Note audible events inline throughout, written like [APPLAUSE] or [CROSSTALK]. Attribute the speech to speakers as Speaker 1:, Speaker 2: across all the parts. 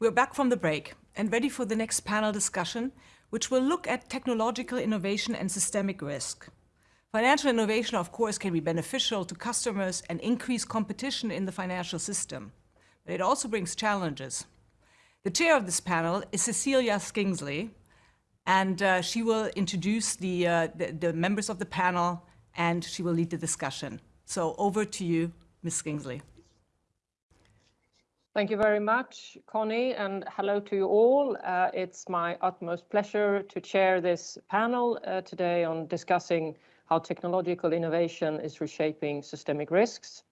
Speaker 1: We're back from the break and ready for the next panel discussion, which will look at technological innovation and systemic risk. Financial innovation, of course, can be beneficial to customers and increase competition in the financial system, but it also brings challenges. The chair of this panel is Cecilia Skingsley, and uh, she will introduce the, uh, the, the members of the panel and she will lead the discussion. So over to you, Ms. Skingsley.
Speaker 2: Thank you very much, Connie, and hello to you all. Uh, it's my utmost pleasure to chair this panel uh, today on discussing how technological innovation is reshaping systemic risks.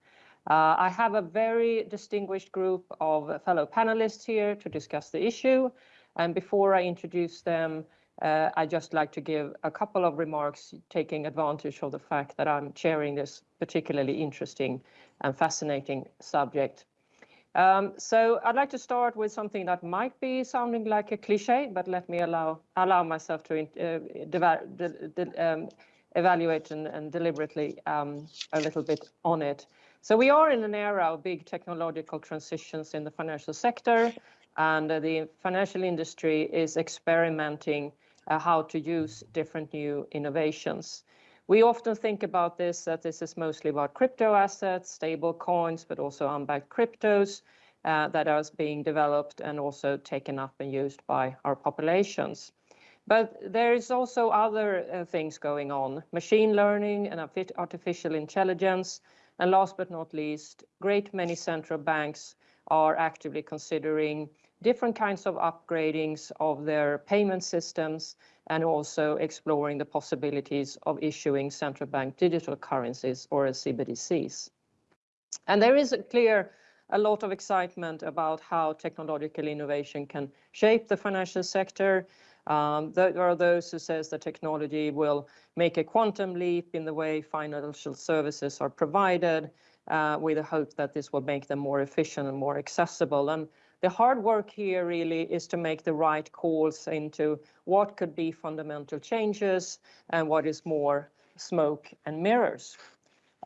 Speaker 2: Uh, I have a very distinguished group of fellow panelists here to discuss the issue. And before I introduce them, uh, I'd just like to give a couple of remarks taking advantage of the fact that I'm chairing this particularly interesting and fascinating subject. Um, so I'd like to start with something that might be sounding like a cliche, but let me allow allow myself to uh, de de um, evaluate and, and deliberately um, a little bit on it. So we are in an era of big technological transitions in the financial sector, and uh, the financial industry is experimenting uh, how to use different new innovations. We often think about this, that this is mostly about crypto assets, stable coins, but also unbacked cryptos uh, that are being developed and also taken up and used by our populations. But there is also other uh, things going on, machine learning and artificial intelligence. And last but not least, great many central banks are actively considering different kinds of upgradings of their payment systems and also exploring the possibilities of issuing central bank digital currencies or CBDCs. And there is a clear a lot of excitement about how technological innovation can shape the financial sector. Um, there are those who says that technology will make a quantum leap in the way financial services are provided, uh, with the hope that this will make them more efficient and more accessible. And the hard work here really is to make the right calls into what could be fundamental changes and what is more smoke and mirrors.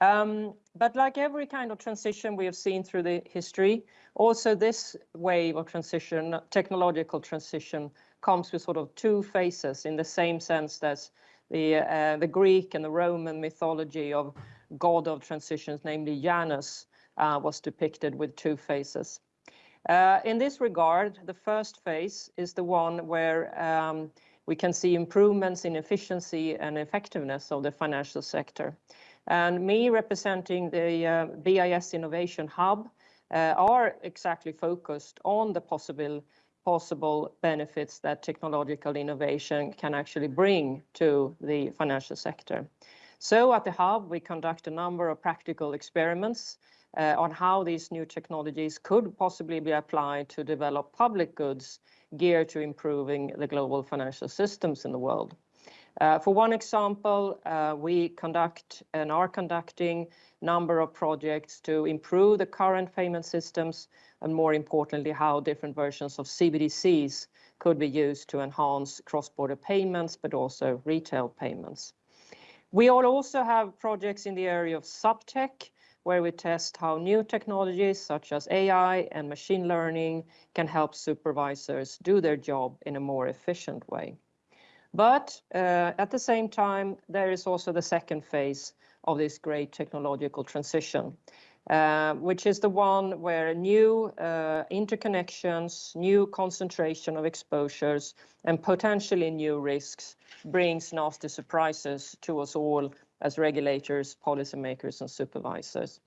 Speaker 2: Um, but like every kind of transition we have seen through the history, also this wave of transition, technological transition, comes with sort of two phases in the same sense that the, uh, the Greek and the Roman mythology of god of transitions, namely Janus, uh, was depicted with two phases. Uh, in this regard, the first phase is the one where um, we can see improvements in efficiency and effectiveness of the financial sector. And me representing the uh, BIS Innovation Hub uh, are exactly focused on the possible possible benefits that technological innovation can actually bring to the financial sector. So at the Hub, we conduct a number of practical experiments uh, on how these new technologies could possibly be applied to develop public goods geared to improving the global financial systems in the world. Uh, for one example, uh, we conduct and are conducting a number of projects to improve the current payment systems and more importantly, how different versions of CBDCs could be used to enhance cross-border payments, but also retail payments. We all also have projects in the area of suptech, where we test how new technologies such as AI and machine learning can help supervisors do their job in a more efficient way. But uh, at the same time, there is also the second phase of this great technological transition, uh, which is the one where new uh, interconnections, new concentration of exposures, and potentially new risks brings nasty surprises to us all as regulators, policymakers, and supervisors.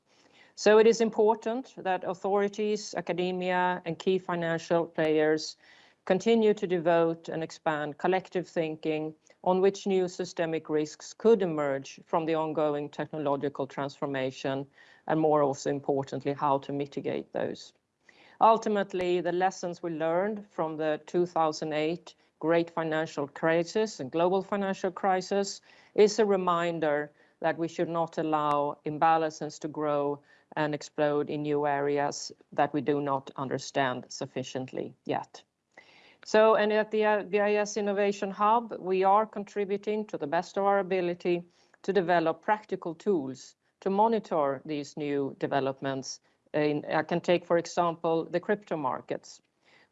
Speaker 2: So it is important that authorities, academia, and key financial players continue to devote and expand collective thinking on which new systemic risks could emerge from the ongoing technological transformation, and more also importantly, how to mitigate those. Ultimately, the lessons we learned from the 2008 great financial crisis and global financial crisis is a reminder that we should not allow imbalances to grow and explode in new areas that we do not understand sufficiently yet. So, and at the BIS Innovation Hub, we are contributing to the best of our ability to develop practical tools to monitor these new developments. In, I can take, for example, the crypto markets.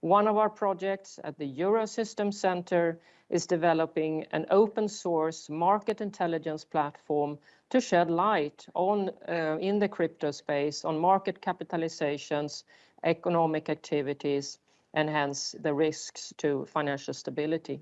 Speaker 2: One of our projects at the Eurosystem Center is developing an open source market intelligence platform to shed light on uh, in the crypto space on market capitalizations, economic activities, and hence the risks to financial stability.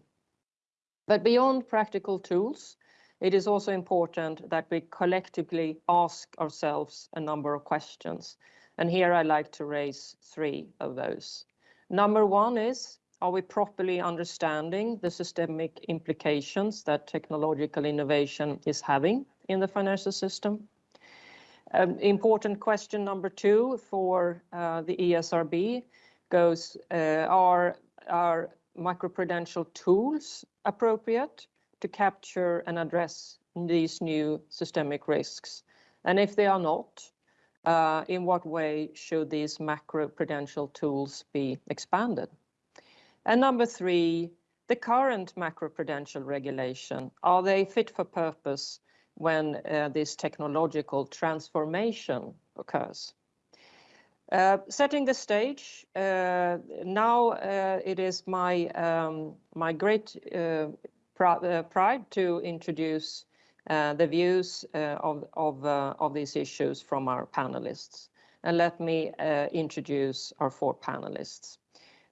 Speaker 2: But beyond practical tools, it is also important that we collectively ask ourselves a number of questions, and here I'd like to raise three of those. Number one is, are we properly understanding the systemic implications that technological innovation is having in the financial system? Um, important question number two for uh, the ESRB goes, uh, are microprudential tools appropriate to capture and address these new systemic risks? And if they are not, Uh, in what way should these macroprudential tools be expanded? And number three, the current macroprudential regulation, are they fit for purpose when uh, this technological transformation occurs? Uh, setting the stage, now it is my um, my great pride to introduce Uh, the views uh, uh, of these issues from our panelists. And let me introduce our four panelists.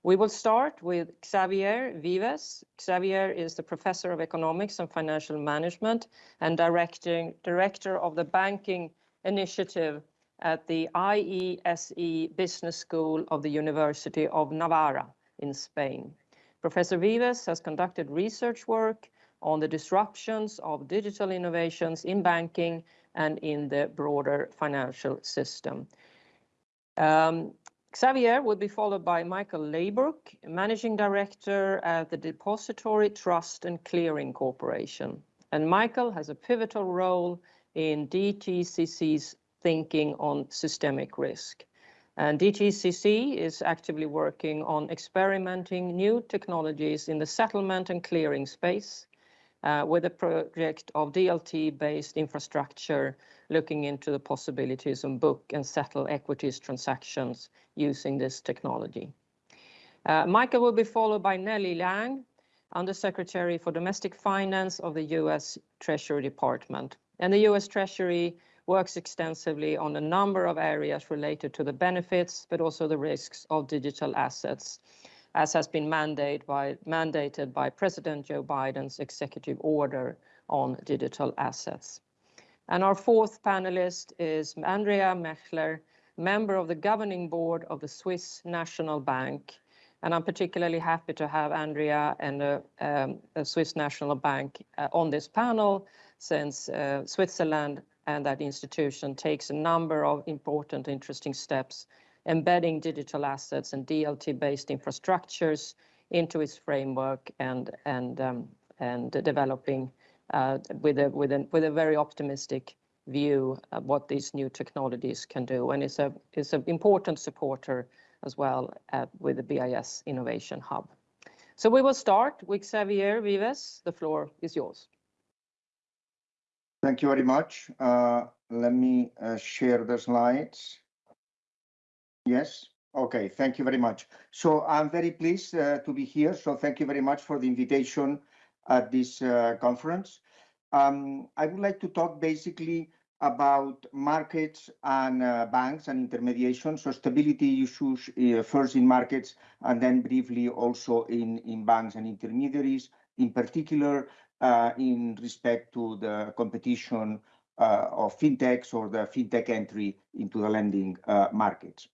Speaker 2: We will start with Xavier Vives. Xavier is the Professor of Economics and Financial Management and Director of the Banking Initiative at the IESE Business School of the University of Navarra in Spain. Professor Vives has conducted research work on the disruptions of digital innovations in banking and in the broader financial system. Um, Xavier will be followed by Michael Leibrock, Managing Director at the Depository Trust & Clearing Corporation. And Michael has a pivotal role in DTCC's thinking on systemic risk. And DTCC is actively working on experimenting new technologies in the settlement and clearing space, Uh, with a project of DLT-based infrastructure looking into the possibilities of book and settle equities transactions using this technology. Uh, Michael will be followed by Nellie Liang, Undersecretary for Domestic Finance of the U.S. Treasury Department. And the U.S. Treasury works extensively on a number of areas related to the benefits, but also the risks of digital assets, as has been mandated by President Joe Biden's executive order on digital assets. And our fourth panelist is Andrea Maechler, member of the governing board of the Swiss National Bank. And I'm particularly happy to have Andrea and uh, um, the Swiss National Bank uh, on this panel since uh, Switzerland and that institution takes a number of important, interesting steps embedding digital assets and DLT-based infrastructures into its framework and and um and developing uh, with a with a very optimistic view of what these new technologies can do. And it's an important supporter as well uh, with the BIS Innovation Hub. So we will start with Xavier Vives. The floor is yours.
Speaker 3: Thank you very much. Uh, let me share the slides. Yes. Okay. Thank you very much. So I'm very pleased uh, to be here. So thank you very much for the invitation at this uh, conference. Um, I would like to talk basically about markets and uh, banks and intermediation. So stability issues first in markets and then briefly also in banks and intermediaries, in particular, in respect to the competition of fintechs or the fintech entry into the lending markets.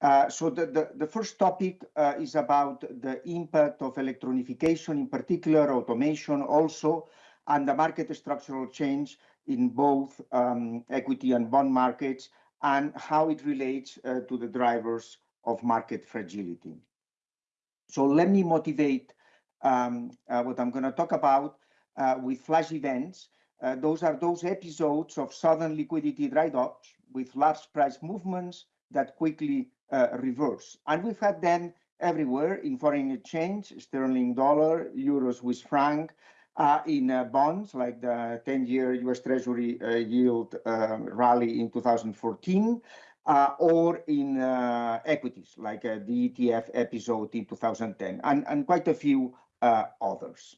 Speaker 3: Uh, the the first topic uh, is about the impact of electronification, in particular automation also, and the market structural change in both um, equity and bond markets, and how it relates uh, to the drivers of market fragility. So let me motivate um, what I'm gonna talk about with flash events. Those are those episodes of sudden liquidity dry docks with large price movements that quickly reverse. And we've had them everywhere in foreign exchange, sterling dollar, euro, Swiss franc, in bonds like the 10-year U.S. Treasury yield rally in 2014, uh, or in uh, equities, like uh, the ETF episode in 2010, and, and quite a few uh, others.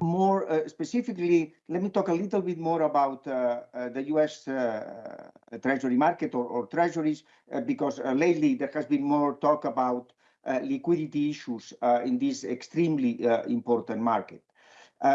Speaker 3: Uh, more uh, specifically, let me talk a little bit more about the US Treasury market or, or Treasuries, because lately there has been more talk about liquidity issues in this extremely important market.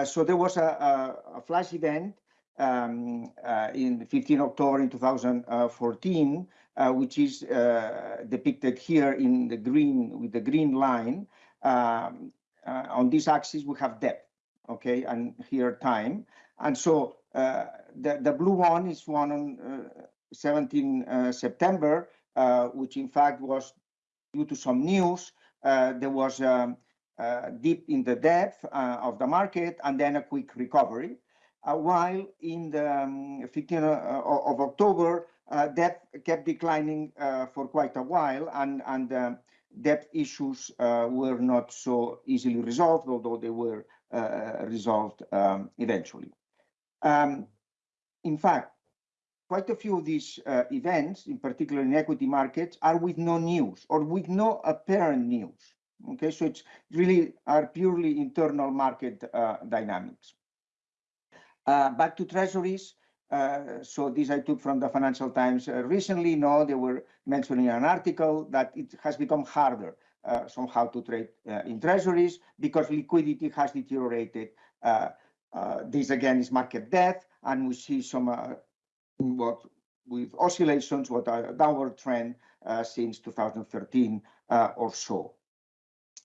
Speaker 3: so there was a, a, flash event um, uh, in 15 October in 2014, uh, which is uh, depicted here in the green with the green line. Um, on this axis, we have depth, okay, and here time. And so the, the blue one is one on 17 September, which in fact was due to some news. there was um, uh, deep in the depth uh, of the market and then a quick recovery. Uh, while in the um, 15th uh, of October, uh, depth kept declining for quite a while, and, and um, debt issues were not so easily resolved, although they were resolved um, eventually. Um, in fact, quite a few of these uh, events, in particular in equity markets, are with no news or with no apparent news. Okay, so it's really are purely internal market uh, dynamics. Uh, back to treasuries. Uh, so this I took from the Financial Times uh, recently. No, they were mentioning an article that it has become harder uh, somehow to trade uh, in treasuries because liquidity has deteriorated. Uh, this again is market depth, and we see some what with oscillations, what a downward trend since 2013 or so.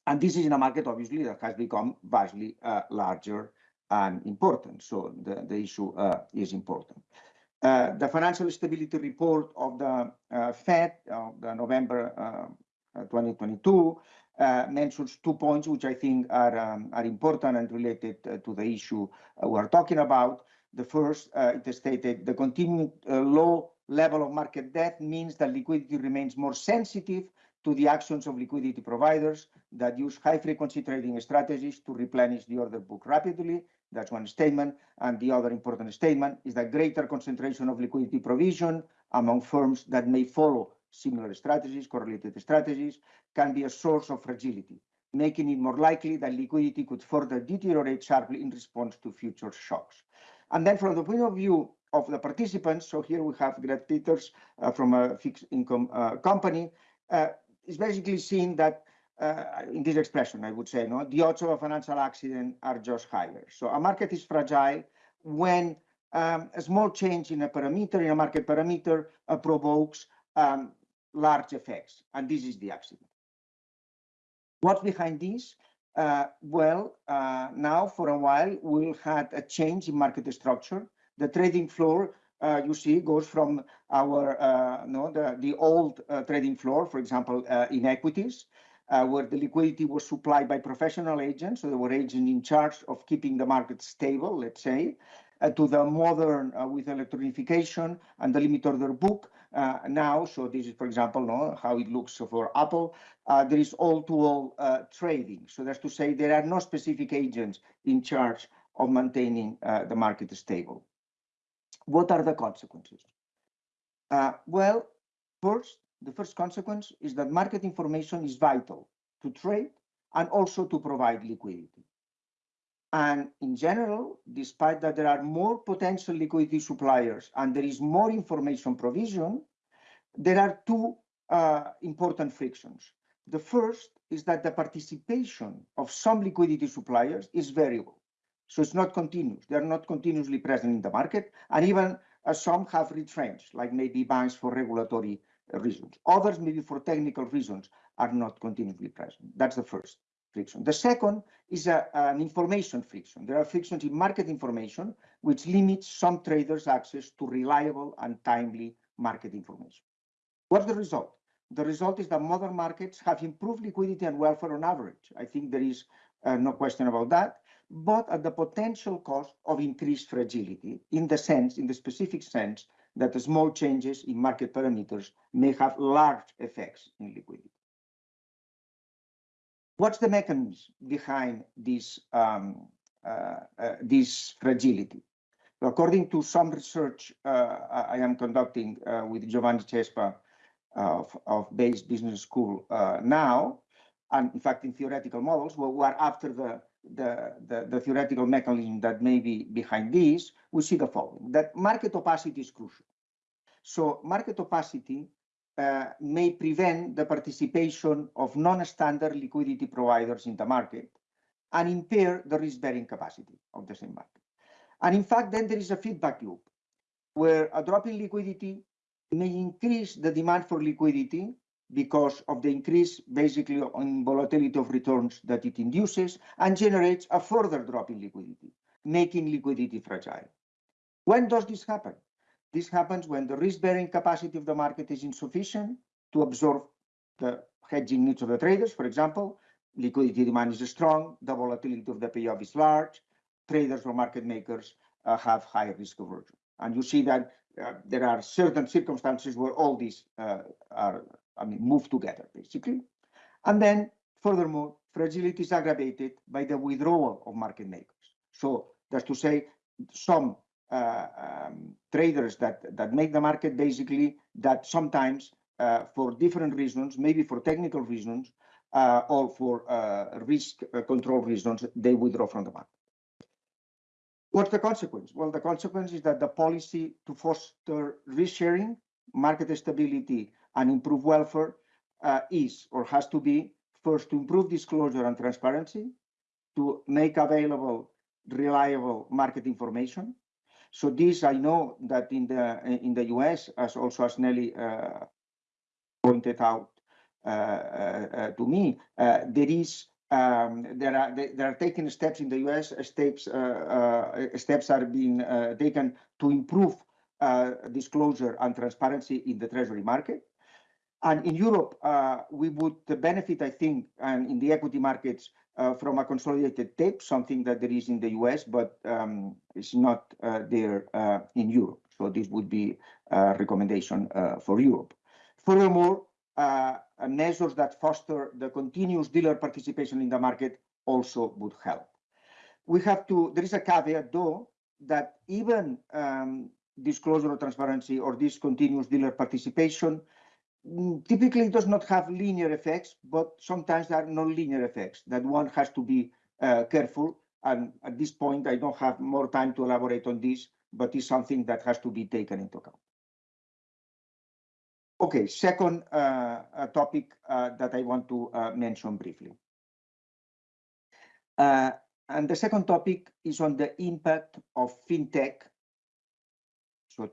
Speaker 3: And this is in a market, obviously, that has become vastly larger and important. So the, the issue uh, is important. Uh, the financial stability report of the uh, Fed of the November uh, 2022 uh, mentions two points which I think are, um, are important and related uh, to the issue we are talking about. The first, it stated the continued low level of market depth means that liquidity remains more sensitive to the actions of liquidity providers that use high frequency trading strategies to replenish the order book rapidly that's one statement. And the other important statement is that greater concentration of liquidity provision among firms that may follow similar strategies, correlated strategies, can be a source of fragility, making it more likely that liquidity could further deteriorate sharply in response to future shocks. And then from the point of view of the participants, so here we have Greg Peters uh, from a fixed income uh, company, uh, is basically seeing that uh, in this expression, I would say, no, the odds of a financial accident are just higher. So a market is fragile when um, a small change in a parameter, in a market parameter, uh, provokes um, large effects, and this is the accident. What's behind this? Uh, well, uh, now for a while, we've had a change in market structure. The trading floor, uh, you see, goes from our, uh, no, the, the old trading floor, for example, in equities, uh, where the liquidity was supplied by professional agents, so there were agents in charge of keeping the market stable, let's say, uh, to the modern uh, with electronification and the limit order book uh, now. So this is, for example, no, how it looks for Apple. Uh, there is all-to-all -all, uh, trading. So that's to say there are no specific agents in charge of maintaining the market stable. What are the consequences? well, first, the first consequence is that market information is vital to trade and also to provide liquidity. And in general, despite that there are more potential liquidity suppliers and there is more information provision, there are two uh, important frictions. The first is that the participation of some liquidity suppliers is variable. So it's not continuous. They're not continuously present in the market. And even uh, some have retrenched, like maybe banks for regulatory reasons. Others, maybe for technical reasons, are not continuously present. That's the first friction. The second is a, an information friction. There are frictions in market information, which limits some traders' access to reliable and timely market information. What's the result? The result is that modern markets have improved liquidity and welfare on average. I think there is uh, no question about that, but at the potential cost of increased fragility in the sense, in the specific sense that small changes in market parameters may have large effects in liquidity. What's the mechanism behind this, um, uh, uh, this fragility? According to some research I am conducting with Giovanni Cespa of, of Bayes Business School now, and in fact, in theoretical models, well, we are after the, the, the, the, theoretical mechanism that may be behind this, we see the following, that market opacity is crucial. So market opacity uh, may prevent the participation of non-standard liquidity providers in the market and impair the risk-bearing capacity of the same market. And in fact, then there is a feedback loop where a drop in liquidity may increase the demand for liquidity because of the increase basically on volatility of returns that it induces and generates a further drop in liquidity, making liquidity fragile. When does this happen? This happens when the risk-bearing capacity of the market is insufficient to absorb the hedging needs of the traders. For example, liquidity demand is strong, the volatility of the payoff is large, traders or market makers uh, have high risk aversion. And you see that uh, there are certain circumstances where all these uh, are, I mean, move together basically. And then furthermore, fragility is aggravated by the withdrawal of market makers. So that's to say some uh, um, traders that, that make the market basically that sometimes uh, for different reasons, maybe for technical reasons uh, or for risk control reasons, they withdraw from the market. What's the consequence? Well, the consequence is that the policy to foster risk sharing, market stability, and improve welfare uh, is or has to be first to improve disclosure and transparency, to make available reliable market information, so this, I know that in the in the US, as also as Nellie uh, pointed out uh, uh, to me, uh, there is um, there are there are taken steps in the US. Steps uh, uh, steps are being taken to improve disclosure and transparency in the treasury market. And in Europe, we would benefit, I think, and in the equity markets uh, from a consolidated tape, something that there is in the US, but um, it's not uh, there uh, in Europe. So this would be a recommendation uh, for Europe. Furthermore, uh, measures that foster the continuous dealer participation in the market also would help. We have to, there is a caveat though, that even um, disclosure or transparency or this continuous dealer participation Mm, typically does not have linear effects, but sometimes there are non-linear effects that one has to be uh, careful. And at this point, I don't have more time to elaborate on this, but it's something that has to be taken into account. Okay, second uh, topic uh, that I want to uh, mention briefly. Uh, and the second topic is on the impact of fintech. So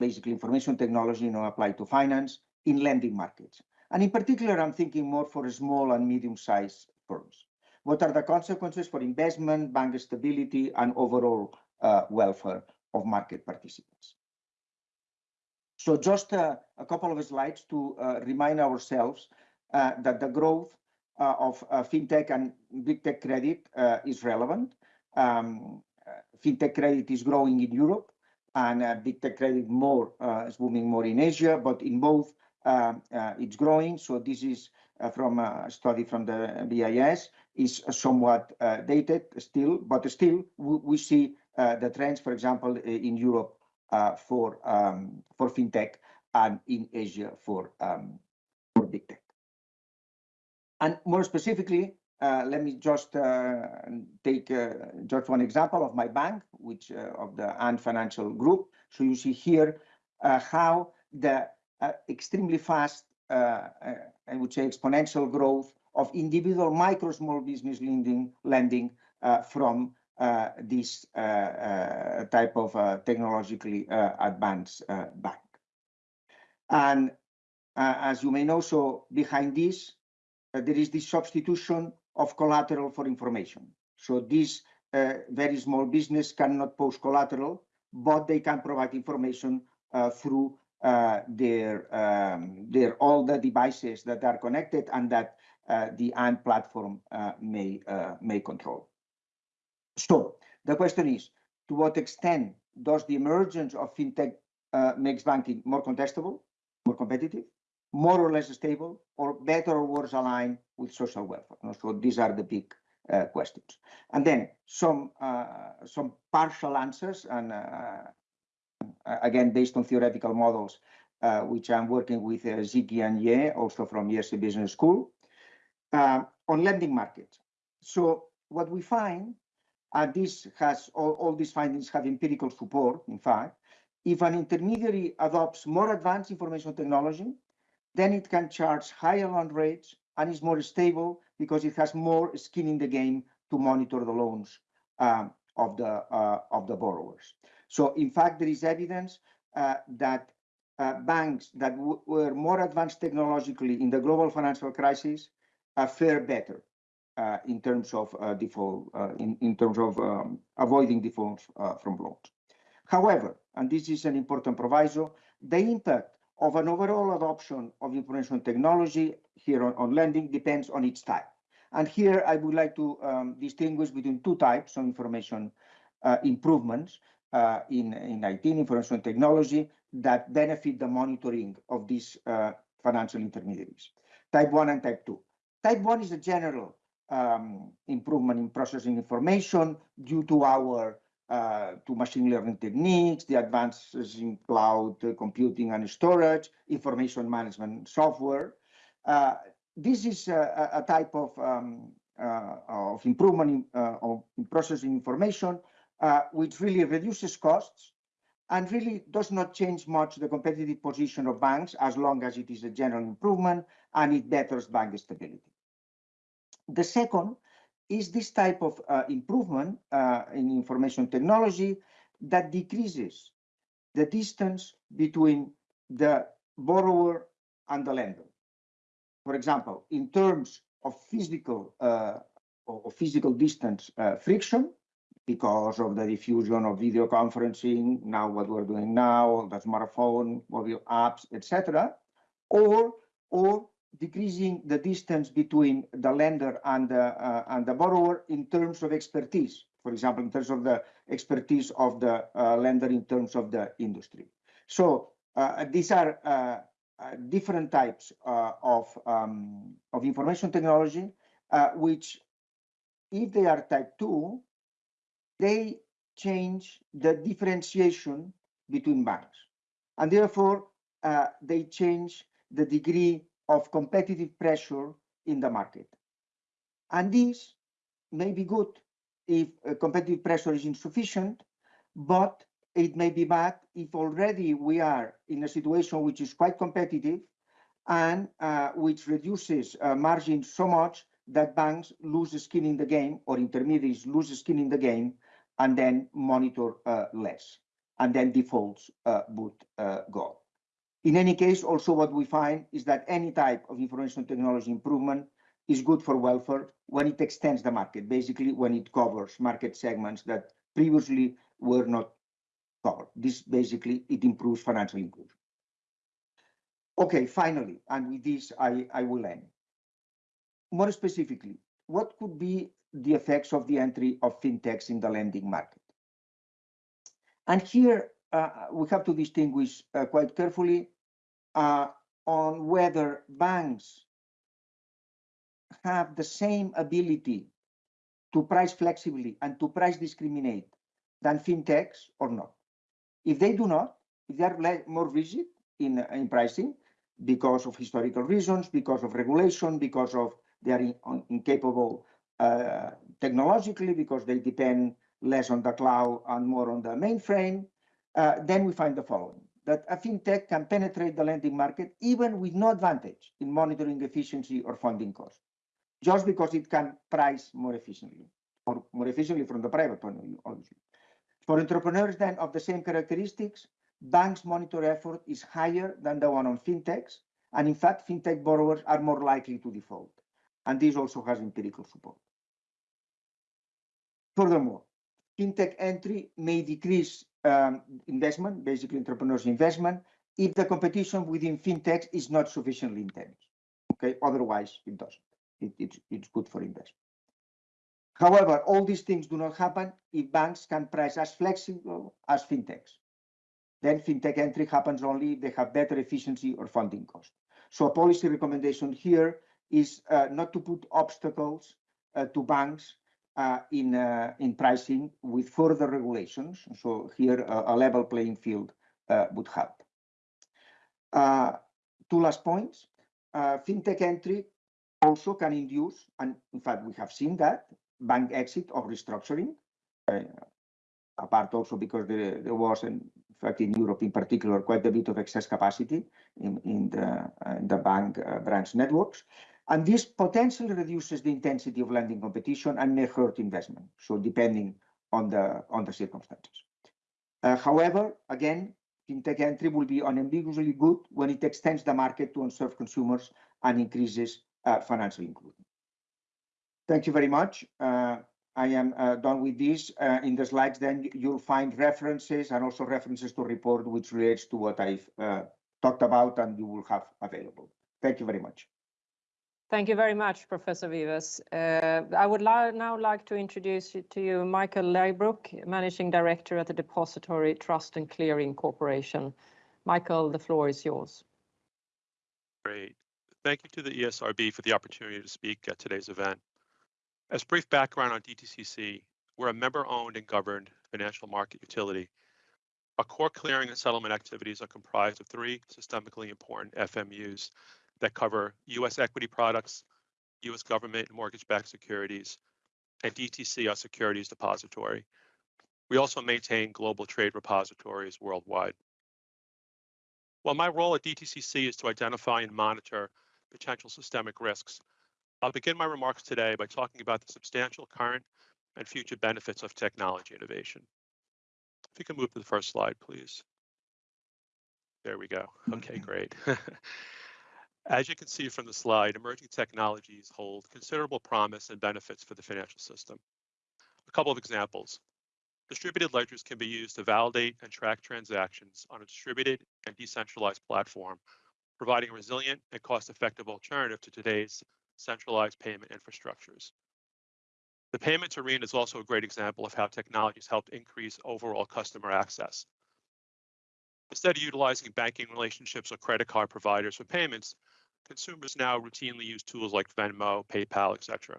Speaker 3: basically information technology you know, applied to finance in lending markets. And in particular, I'm thinking more for small and medium-sized firms. What are the consequences for investment, bank stability, and overall uh, welfare of market participants? So just uh, a couple of slides to uh, remind ourselves uh, that the growth uh, of uh, fintech and big tech credit is relevant. Um, fintech credit is growing in Europe and big tech credit more is booming more in Asia, but in both it's growing. So this is uh, from a study from the BIS, is somewhat uh, dated still, but still we, see the trends, for example, in Europe for um, for fintech and in Asia for um, for big tech. And more specifically, uh, let me just uh, take uh, just one example of MYbank, which of the Ant Financial Group. So you see here how the uh, Uh, extremely fast, uh, uh, I would say exponential growth of individual micro small business lending, lending uh, from uh, this type of technologically advanced bank. And as you may know, so behind this, there is this substitution of collateral for information. So this uh, very small business cannot post collateral, but they can provide information uh, through uh, their um, their all the devices that are connected and that uh, the Ant platform uh, may may control. So the question is, to what extent does the emergence of fintech makes banking more contestable, more competitive, more or less stable, or better or worse aligned with social welfare? So these are the big uh, questions. And then some uh, some partial answers, and uh, again based on theoretical models, uh, which I'm working with uh, Zhiqiang Ye, also from IESE Business School, uh, on lending markets. So what we find, and this has all, all these findings have empirical support, in fact, if an intermediary adopts more advanced information technology, then it can charge higher loan rates and is more stable because it has more skin in the game to monitor the loans um, of the uh, of the borrowers. So in fact, there is evidence uh, that uh, banks that were more advanced technologically in the global financial crisis uh, fare better uh, in terms of uh, default, in, in terms of um, avoiding defaults from loans. However, and this is an important proviso, the impact of an overall adoption of information technology here on, on lending depends on its type. And here I would like to um, distinguish between two types of information uh, improvements uh, in, in IT information technology that benefit the monitoring of these uh, financial intermediaries, type 1 and type 2. Type 1 is a general um, improvement in processing information due to our uh, to machine learning techniques, the advances in cloud computing and storage, information management software. Uh, this is a, a type of, um, uh, of improvement in, uh, of processing information, uh, which really reduces costs and really does not change much the competitive position of banks as long as it is a general improvement and it betters bank stability. The second is this type of uh, improvement uh, in information technology that decreases the distance between the borrower and the lender. For example, in terms of physical uh, or physical distance uh, friction, because of the diffusion of video conferencing, now what we're doing now, the smartphone, mobile apps, etc., or or decreasing the distance between the lender and the, uh, and the borrower in terms of expertise. For example, in terms of the expertise of the uh, lender in terms of the industry. So uh, these are uh, uh, different types uh, of, um, of information technology, which if they are type 2, they change the differentiation between banks. And therefore, they change the degree of competitive pressure in the market. And this may be good if uh, competitive pressure is insufficient, but it may be bad if already we are in a situation which is quite competitive and uh, which reduces uh, margins so much that banks lose skin in the game or intermediaries lose skin in the game and then monitor uh, less and then defaults uh, would uh, go in any case, also what we find is that any type of information technology improvement is good for welfare when it extends the market, basically when it covers market segments that previously were not covered. This basically, it improves financial inclusion. Okay, finally, and with this, I, I will end. More specifically, what could be the effects of the entry of fintechs in the lending market? And here uh, we have to distinguish uh, quite carefully uh, on whether banks have the same ability to price flexibly and to price discriminate than fintechs or not. If they do not, if they are more rigid in, in pricing because of historical reasons, because of regulation, because of they are in, incapable uh, technologically, because they depend less on the cloud and more on the mainframe, uh, then we find the following that a fintech can penetrate the lending market even with no advantage in monitoring efficiency or funding cost, just because it can price more efficiently, or more efficiently from the private point of view, obviously. For entrepreneurs then of the same characteristics, banks' monitor effort is higher than the one on fintechs, and in fact, fintech borrowers are more likely to default. And this also has empirical support. Furthermore, fintech entry may decrease um, investment, basically entrepreneurs' investment, if the competition within fintechs is not sufficiently intense. Okay, otherwise it doesn't. It, it's, it's good for investment. However, all these things do not happen if banks can price as flexible as fintechs. Then fintech entry happens only if they have better efficiency or funding cost. So a policy recommendation here is uh, not to put obstacles uh, to banks uh, in uh, in pricing with further regulations. So here, a level playing field would help. Two last points. Fintech entry also can induce, and in fact, we have seen that, bank exit or restructuring, apart also because there was, in fact, in Europe in particular, quite a bit of excess capacity in the bank branch networks. And this potentially reduces the intensity of lending competition and may hurt investment, so depending on the on the circumstances. Uh, however, again, fintech entry will be unambiguously good when it extends the market to unserved consumers and increases uh, financial inclusion. Thank you very much. Uh, I am done with this. In the slides, then you'll find references and also references to report which relates to what I've talked about and you will have available. Thank you very much.
Speaker 2: Thank you very much, Professor Vives. Uh, I would now like to introduce to you Michael Leibrock, Managing Director at the Depository Trust and Clearing Corporation. Michael, the floor is yours.
Speaker 4: Great. Thank you to the ESRB for the opportunity to speak at today's event. As brief background on DTCC, we're a member-owned and governed financial market utility. Our core clearing and settlement activities are comprised of three systemically important FMUs that cover U.S. equity products, U.S. government and mortgage-backed securities, and DTC, our securities depository. We also maintain global trade repositories worldwide. While my role at DTCC is to identify and monitor potential systemic risks, I'll begin my remarks today by talking about the substantial current and future benefits of technology innovation. If you can move to the first slide, please. There we go. [LAUGHS] Okay, great. [LAUGHS] As you can see from the slide, emerging technologies hold considerable promise and benefits for the financial system. A couple of examples. Distributed ledgers can be used to validate and track transactions on a distributed and decentralized platform, providing a resilient and cost-effective alternative to today's centralized payment infrastructures. The payments arena is also a great example of how technology has helped increase overall customer access. Instead of utilizing banking relationships or credit card providers for payments, consumers now routinely use tools like Venmo, PayPal, etc.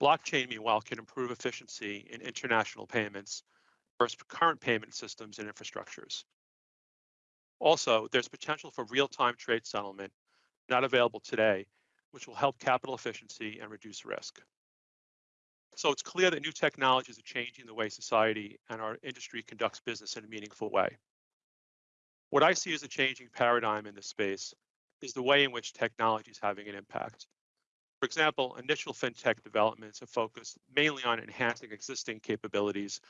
Speaker 4: Blockchain, meanwhile, can improve efficiency in international payments versus current payment systems and infrastructures. Also, there's potential for real-time trade settlement not available today, which will help capital efficiency and reduce risk. So it's clear that new technologies are changing the way society and our industry conducts business in a meaningful way. What I see as a changing paradigm in this space is the way in which technology is having an impact. For example, initial fintech developments have focused mainly on enhancing existing capabilities,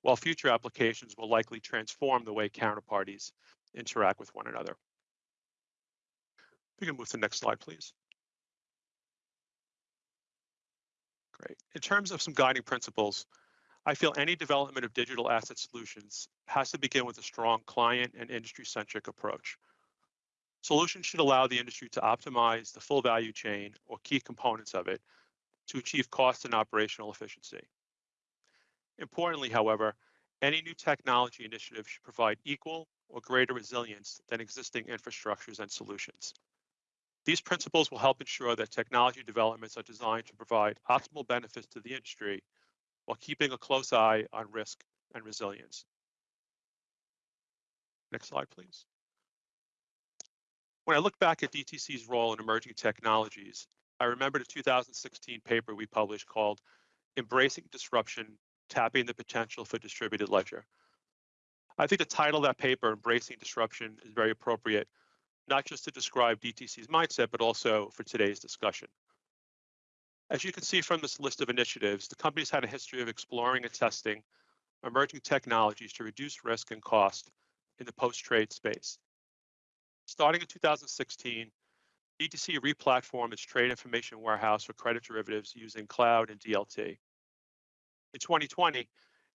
Speaker 4: while future applications will likely transform the way counterparties interact with one another. We can move to the next slide, please. Great. In terms of some guiding principles, I feel any development of digital asset solutions has to begin with a strong client and industry-centric approach. Solutions should allow the industry to optimize the full value chain or key components of it to achieve cost and operational efficiency. Importantly, however, any new technology initiative should provide equal or greater resilience than existing infrastructures and solutions. These principles will help ensure that technology developments are designed to provide optimal benefits to the industry while keeping a close eye on risk and resilience. Next slide, please. When I look back at DTC's role in emerging technologies, I remember the 2016 paper we published called Embracing Disruption, Tapping the Potential for Distributed Ledger. I think the title of that paper, Embracing Disruption, is very appropriate, not just to describe DTC's mindset, but also for today's discussion. As you can see from this list of initiatives, the company's had a history of exploring and testing emerging technologies to reduce risk and cost in the post-trade space. Starting in 2016, DTC replatformed its trade information warehouse for credit derivatives using cloud and DLT. In 2020,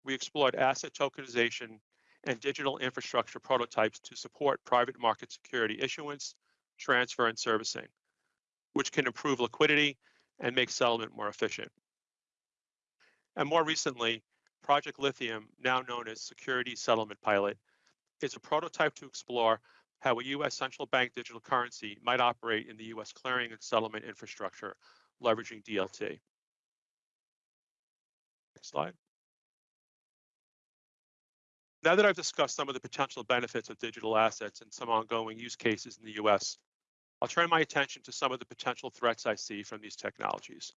Speaker 4: we explored asset tokenization and digital infrastructure prototypes to support private market security issuance, transfer, and servicing, which can improve liquidity and make settlement more efficient. And more recently, Project Lithium, now known as Security Settlement Pilot, is a prototype to explore how a U.S. central bank digital currency might operate in the U.S. clearing and settlement infrastructure leveraging DLT. Next slide. Now that I've discussed some of the potential benefits of digital assets and some ongoing use cases in the US, I'll turn my attention to some of the potential threats I see from these technologies.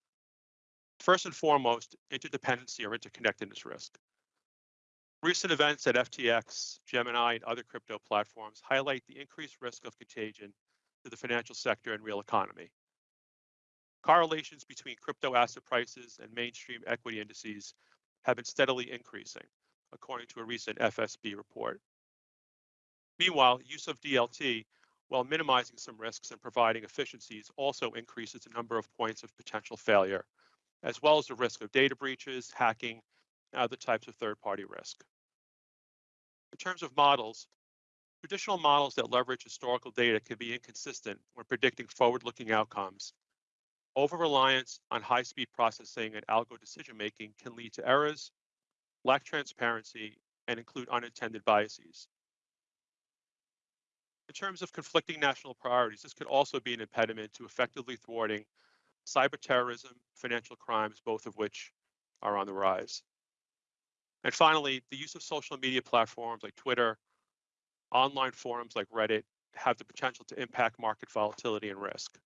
Speaker 4: First and foremost, interdependency or interconnectedness risk. Recent events at FTX, Gemini, and other crypto platforms highlight the increased risk of contagion to the financial sector and real economy. Correlations between crypto asset prices and mainstream equity indices have been steadily increasing, according to a recent FSB report. Meanwhile, use of DLT, while minimizing some risks and providing efficiencies, also increases the number of points of potential failure, as well as the risk of data breaches, hacking, other types of third-party risk. In terms of models, traditional models that leverage historical data can be inconsistent when predicting forward-looking outcomes. Over-reliance on high-speed processing and algo decision-making can lead to errors, lack transparency, and include unintended biases. In terms of conflicting national priorities, this could also be an impediment to effectively thwarting cyber terrorism, financial crimes, both of which are on the rise. And finally, the use of social media platforms like Twitter, online forums like Reddit have the potential to impact market volatility and risk.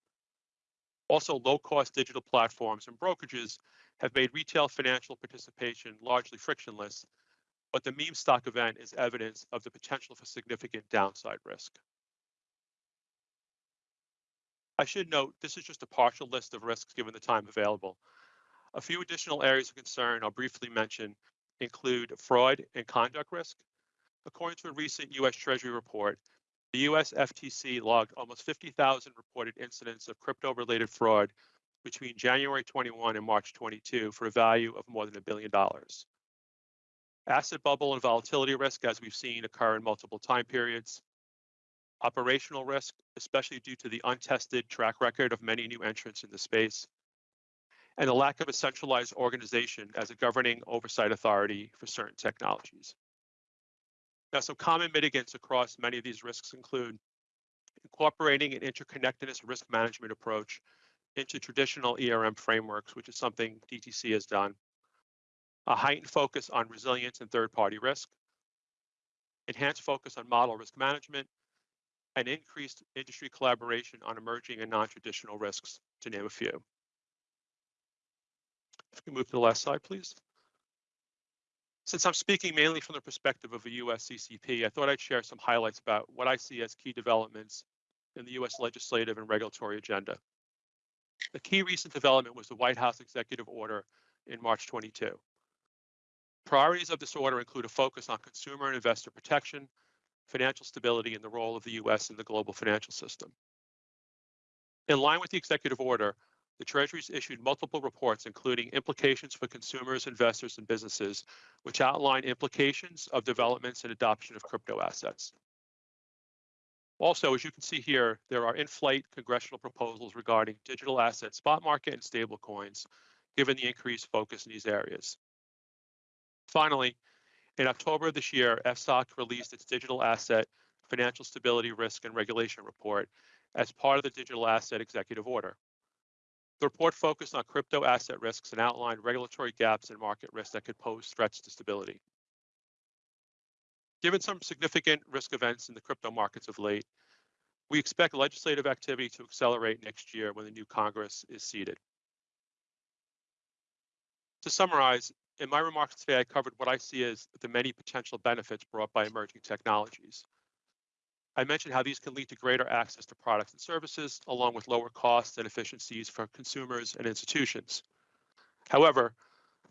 Speaker 4: Also, low-cost digital platforms and brokerages have made retail financial participation largely frictionless, but the meme stock event is evidence of the potential for significant downside risk. I should note this is just a partial list of risks given the time available. A few additional areas of concern I'll briefly mention include fraud and conduct risk. According to a recent US Treasury report, the US FTC logged almost 50,000 reported incidents of crypto-related fraud between January 21 and March 22 for a value of more than a billion dollars. Asset bubble and volatility risk, as we've seen, occur in multiple time periods. Operational risk, especially due to the untested track record of many new entrants in the space, and the lack of a centralized organization as a governing oversight authority for certain technologies. Now, some common mitigants across many of these risks include incorporating an interconnectedness risk management approach into traditional ERM frameworks, which is something DTC has done, a heightened focus on resilience and third-party risk, enhanced focus on model risk management, and increased industry collaboration on emerging and non-traditional risks, to name a few. If we can move to the last slide, please. Since I'm speaking mainly from the perspective of a US CCP, I thought I'd share some highlights about what I see as key developments in the US legislative and regulatory agenda. The key recent development was the White House executive order in March 22. Priorities of this order include a focus on consumer and investor protection, financial stability, and the role of the US in the global financial system. In line with the executive order, the Treasury's issued multiple reports, including implications for consumers, investors, and businesses, which outline implications of developments and adoption of crypto assets. Also, as you can see here, there are in-flight congressional proposals regarding digital asset spot market and stablecoins, given the increased focus in these areas. Finally, in October of this year, FSOC released its digital asset financial stability risk and regulation report as part of the digital asset executive order. The report focused on crypto asset risks and outlined regulatory gaps and market risks that could pose threats to stability. Given some significant risk events in the crypto markets of late, we expect legislative activity to accelerate next year when the new Congress is seated. To summarize, in my remarks today, I covered what I see as the many potential benefits brought by emerging technologies. I mentioned how these can lead to greater access to products and services, along with lower costs and efficiencies for consumers and institutions. However,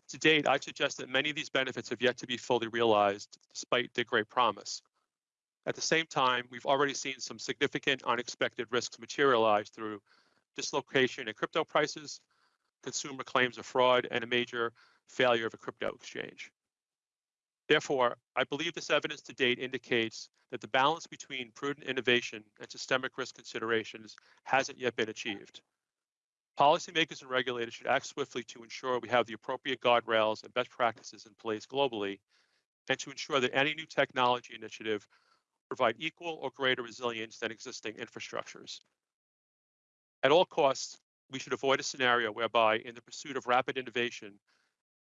Speaker 4: to date, I suggest that many of these benefits have yet to be fully realized, despite their great promise. At the same time, we've already seen some significant unexpected risks materialize through dislocation in crypto prices, consumer claims of fraud, and a major failure of a crypto exchange. Therefore, I believe this evidence to date indicates that the balance between prudent innovation and systemic risk considerations hasn't yet been achieved. Policymakers and regulators should act swiftly to ensure we have the appropriate guardrails and best practices in place globally, and to ensure that any new technology initiative provide equal or greater resilience than existing infrastructures. At all costs, we should avoid a scenario whereby in the pursuit of rapid innovation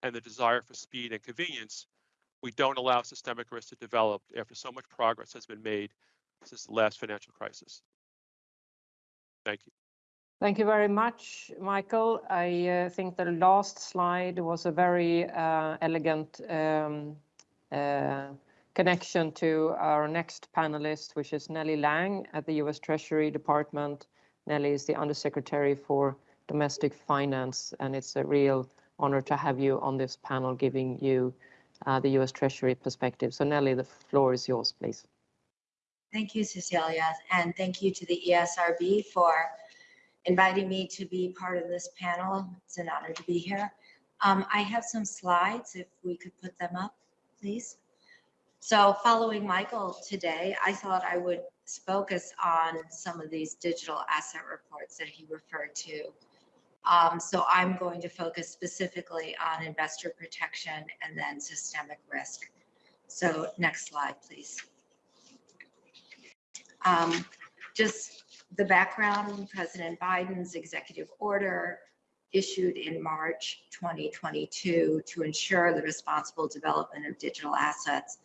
Speaker 4: and the desire for speed and convenience, we don't allow systemic risk to develop after so much progress has been made since the last financial crisis. Thank you.
Speaker 2: Thank you very much, Michael. I uh, think the last slide was a very uh, elegant um, uh, connection to our next panelist, which is Nellie Liang at the US Treasury Department. Nellie is the Undersecretary for Domestic Finance, and it's a real honor to have you on this panel giving you the US Treasury perspective. So Nellie, the floor is yours, please.
Speaker 5: Thank you, Cecilia, and thank you to the ESRB for inviting me to be part of this panel. It's an honor to be here. Um, I have some slides, if we could put them up, please. So following Michael today, I thought I would focus on some of these digital asset reports that he referred to. Um, so I'm going to focus specifically on investor protection and then systemic risk. So next slide, please. Um, just the background, President Biden's executive order issued in March 2022 to ensure the responsible development of digital assets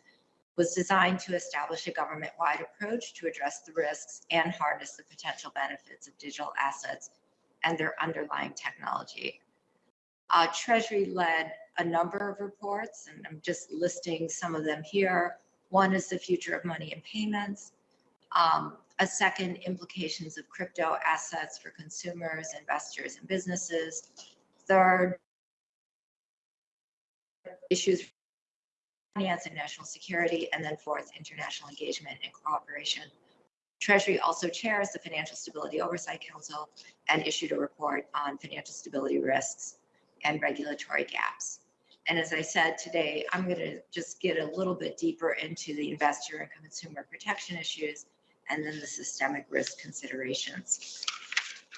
Speaker 5: was designed to establish a government-wide approach to address the risks and harness the potential benefits of digital assets and their underlying technology. Uh, Treasury led a number of reports, and I'm just listing some of them here. One is the future of money and payments. Um, a second, implications of crypto assets for consumers, investors, and businesses. Third, issues finance and national security, and then fourth, international engagement and cooperation. Treasury also chairs the Financial Stability Oversight Council and issued a report on financial stability risks and regulatory gaps. And as I said today, I'm going to just get a little bit deeper into the investor and consumer protection issues and then the systemic risk considerations.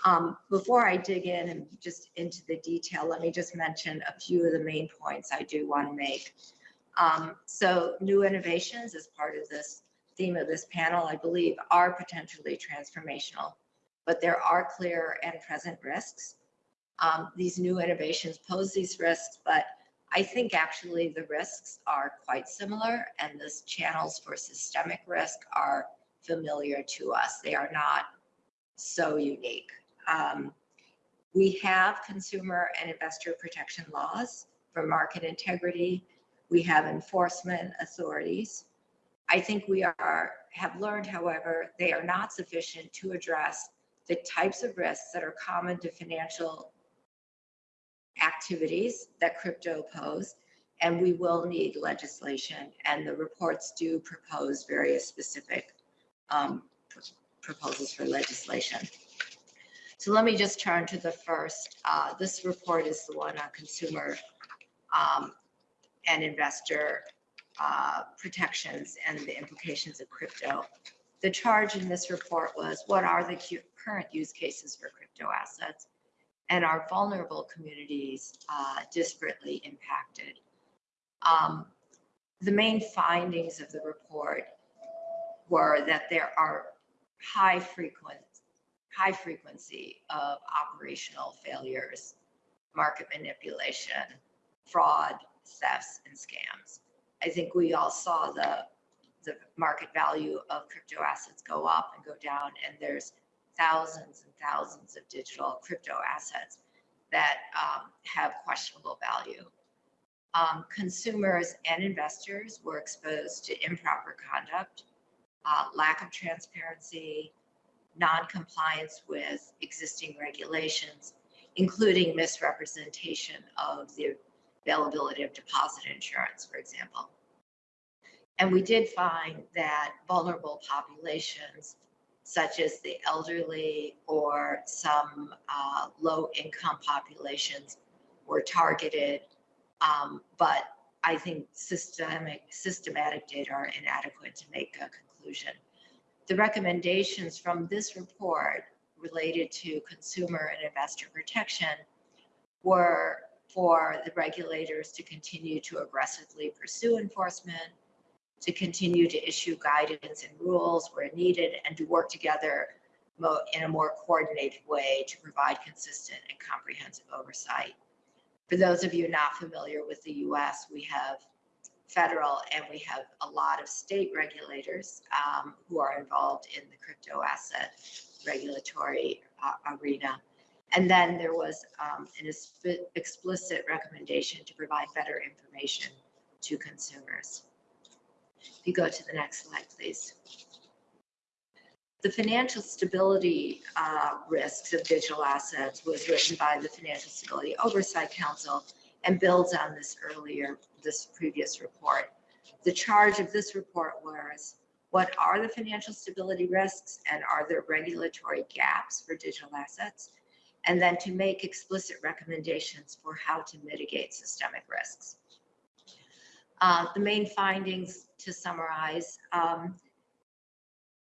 Speaker 5: Um, before I dig in and just into the detail, let me just mention a few of the main points I do want to make. Um, so new innovations as part of this theme of this panel, I believe, are potentially transformational, but there are clear and present risks. Um, these new innovations pose these risks, but I think actually the risks are quite similar and the channels for systemic risk are familiar to us. They are not so unique. Um, we have consumer and investor protection laws for market integrity. We have enforcement authorities. I think we are have learned, however, they are not sufficient to address the types of risks that are common to financial activities that crypto pose, and we will need legislation. And the reports do propose various specific um, pr- proposals for legislation. So let me just turn to the first. Uh, this report is the one on consumer um, and investor uh, protections and the implications of crypto. The charge in this report was what are the current use cases for crypto assets? And are vulnerable communities uh, disparately impacted? Um, the main findings of the report were that there are high high frequency of operational failures, market manipulation, fraud, thefts, and scams. I think we all saw the the market value of crypto assets go up and go down, and there's thousands and thousands of digital crypto assets that um, have questionable value. Um, consumers and investors were exposed to improper conduct, uh, lack of transparency, non-compliance with existing regulations, including misrepresentation of the availability of deposit insurance, for example. And we did find that vulnerable populations, such as the elderly or some uh, low income populations, were targeted. Um, but I think systemic, systematic data are inadequate to make a conclusion. The recommendations from this report related to consumer and investor protection were for the regulators to continue to aggressively pursue enforcement, to continue to issue guidance and rules where needed, and to work together in a more coordinated way to provide consistent and comprehensive oversight. For those of you not familiar with the US, we have federal and we have a lot of state regulators um, who are involved in the crypto asset regulatory uh, arena. And then there was um, an explicit recommendation to provide better information to consumers. If you go to the next slide, please. The financial stability uh, risks of digital assets was written by the Financial Stability Oversight Council and builds on this earlier, this previous report. The charge of this report was, what are the financial stability risks and are there regulatory gaps for digital assets? And then to make explicit recommendations for how to mitigate systemic risks. Uh, The main findings, to summarize, um,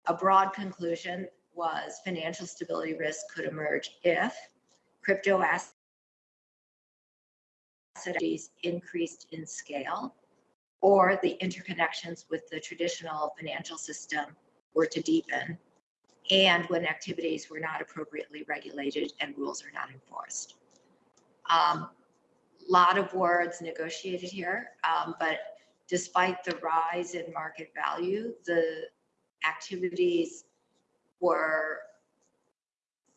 Speaker 5: a broad conclusion was financial stability risk could emerge if crypto assets increased in scale or the interconnections with the traditional financial system were to deepen and when activities were not appropriately regulated and rules are not enforced. Um, lot of words negotiated here, um, but despite the rise in market value, the activities were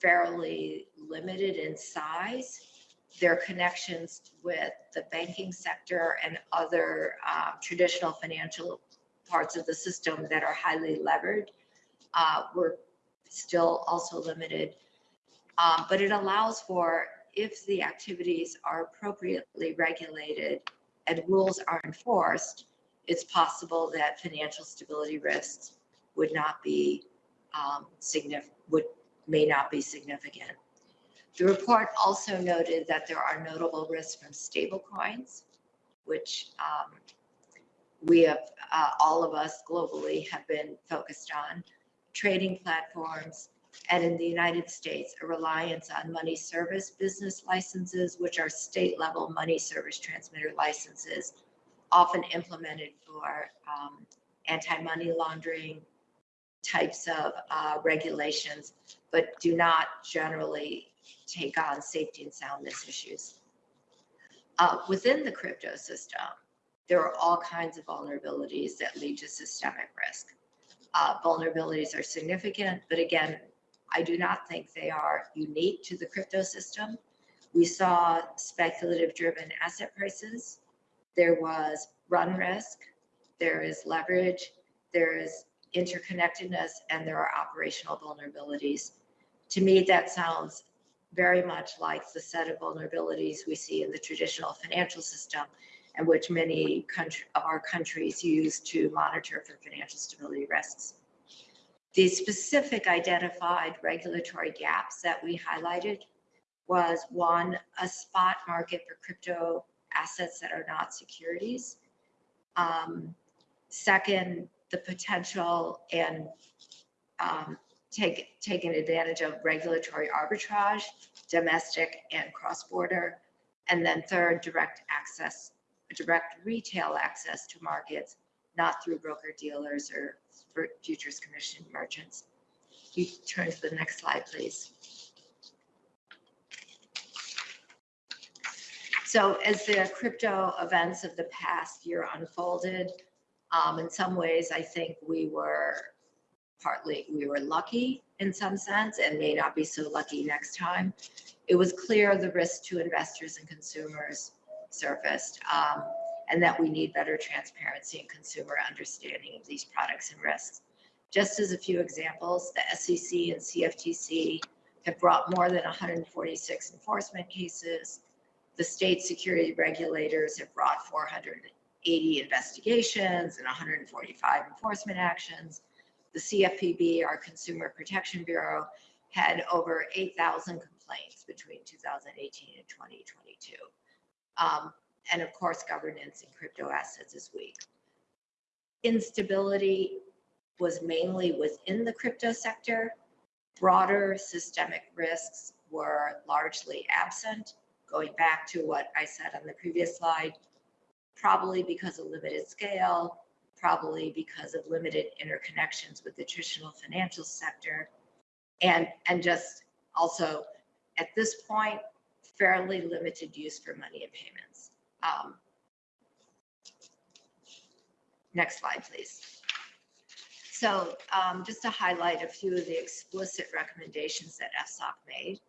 Speaker 5: fairly limited in size. Their connections with the banking sector and other uh, traditional financial parts of the system that are highly levered uh, were still also limited. Um, But it allows for, if the activities are appropriately regulated and rules are enforced, it's possible that financial stability risks would not be um, significant, would, may not be significant. The report also noted that there are notable risks from stablecoins, which um, we have, uh, all of us globally have been focused on, trading platforms, and in the United States, a reliance on money service business licenses, which are state-level money service transmitter licenses, often implemented for um, anti-money laundering, types of uh, regulations, but do not generally take on safety and soundness issues. Uh, Within the crypto system, there are all kinds of vulnerabilities that lead to systemic risk. Uh, Vulnerabilities are significant, but again, I do not think they are unique to the crypto system. We saw speculative-driven asset prices. There was run risk, there is leverage, there is interconnectedness, and there are operational vulnerabilities. To me, that sounds very much like the set of vulnerabilities we see in the traditional financial system and which many country, of our countries use to monitor for financial stability risks. The specific identified regulatory gaps that we highlighted was one, a spot market for crypto assets that are not securities. Um, Second, the potential and um, take, taking advantage of regulatory arbitrage, domestic and cross-border. And then third, direct access, direct retail access to markets, not through broker dealers or futures commission merchants. You turn to the next slide, please. So as the crypto events of the past year unfolded, um, in some ways, I think we were partly, we were lucky in some sense and may not be so lucky next time. It was clear the risk to investors and consumers surfaced um, and that we need better transparency and consumer understanding of these products and risks. Just as a few examples, the SEC and CFTC have brought more than 146 enforcement cases. The state security regulators have brought 480 investigations and 145 enforcement actions. The CFPB, our Consumer Protection Bureau, had over 8,000 complaints between 2018 and 2022. Um, and of course, governance in crypto assets is weak. Instability was mainly within the crypto sector. Broader systemic risks were largely absent, going back to what I said on the previous slide, probably because of limited scale, probably because of limited interconnections with the traditional financial sector, And, and just also, at this point, fairly limited use for money and payments. Um, Next slide, please. So um, just to highlight a few of the explicit recommendations that FSOC made.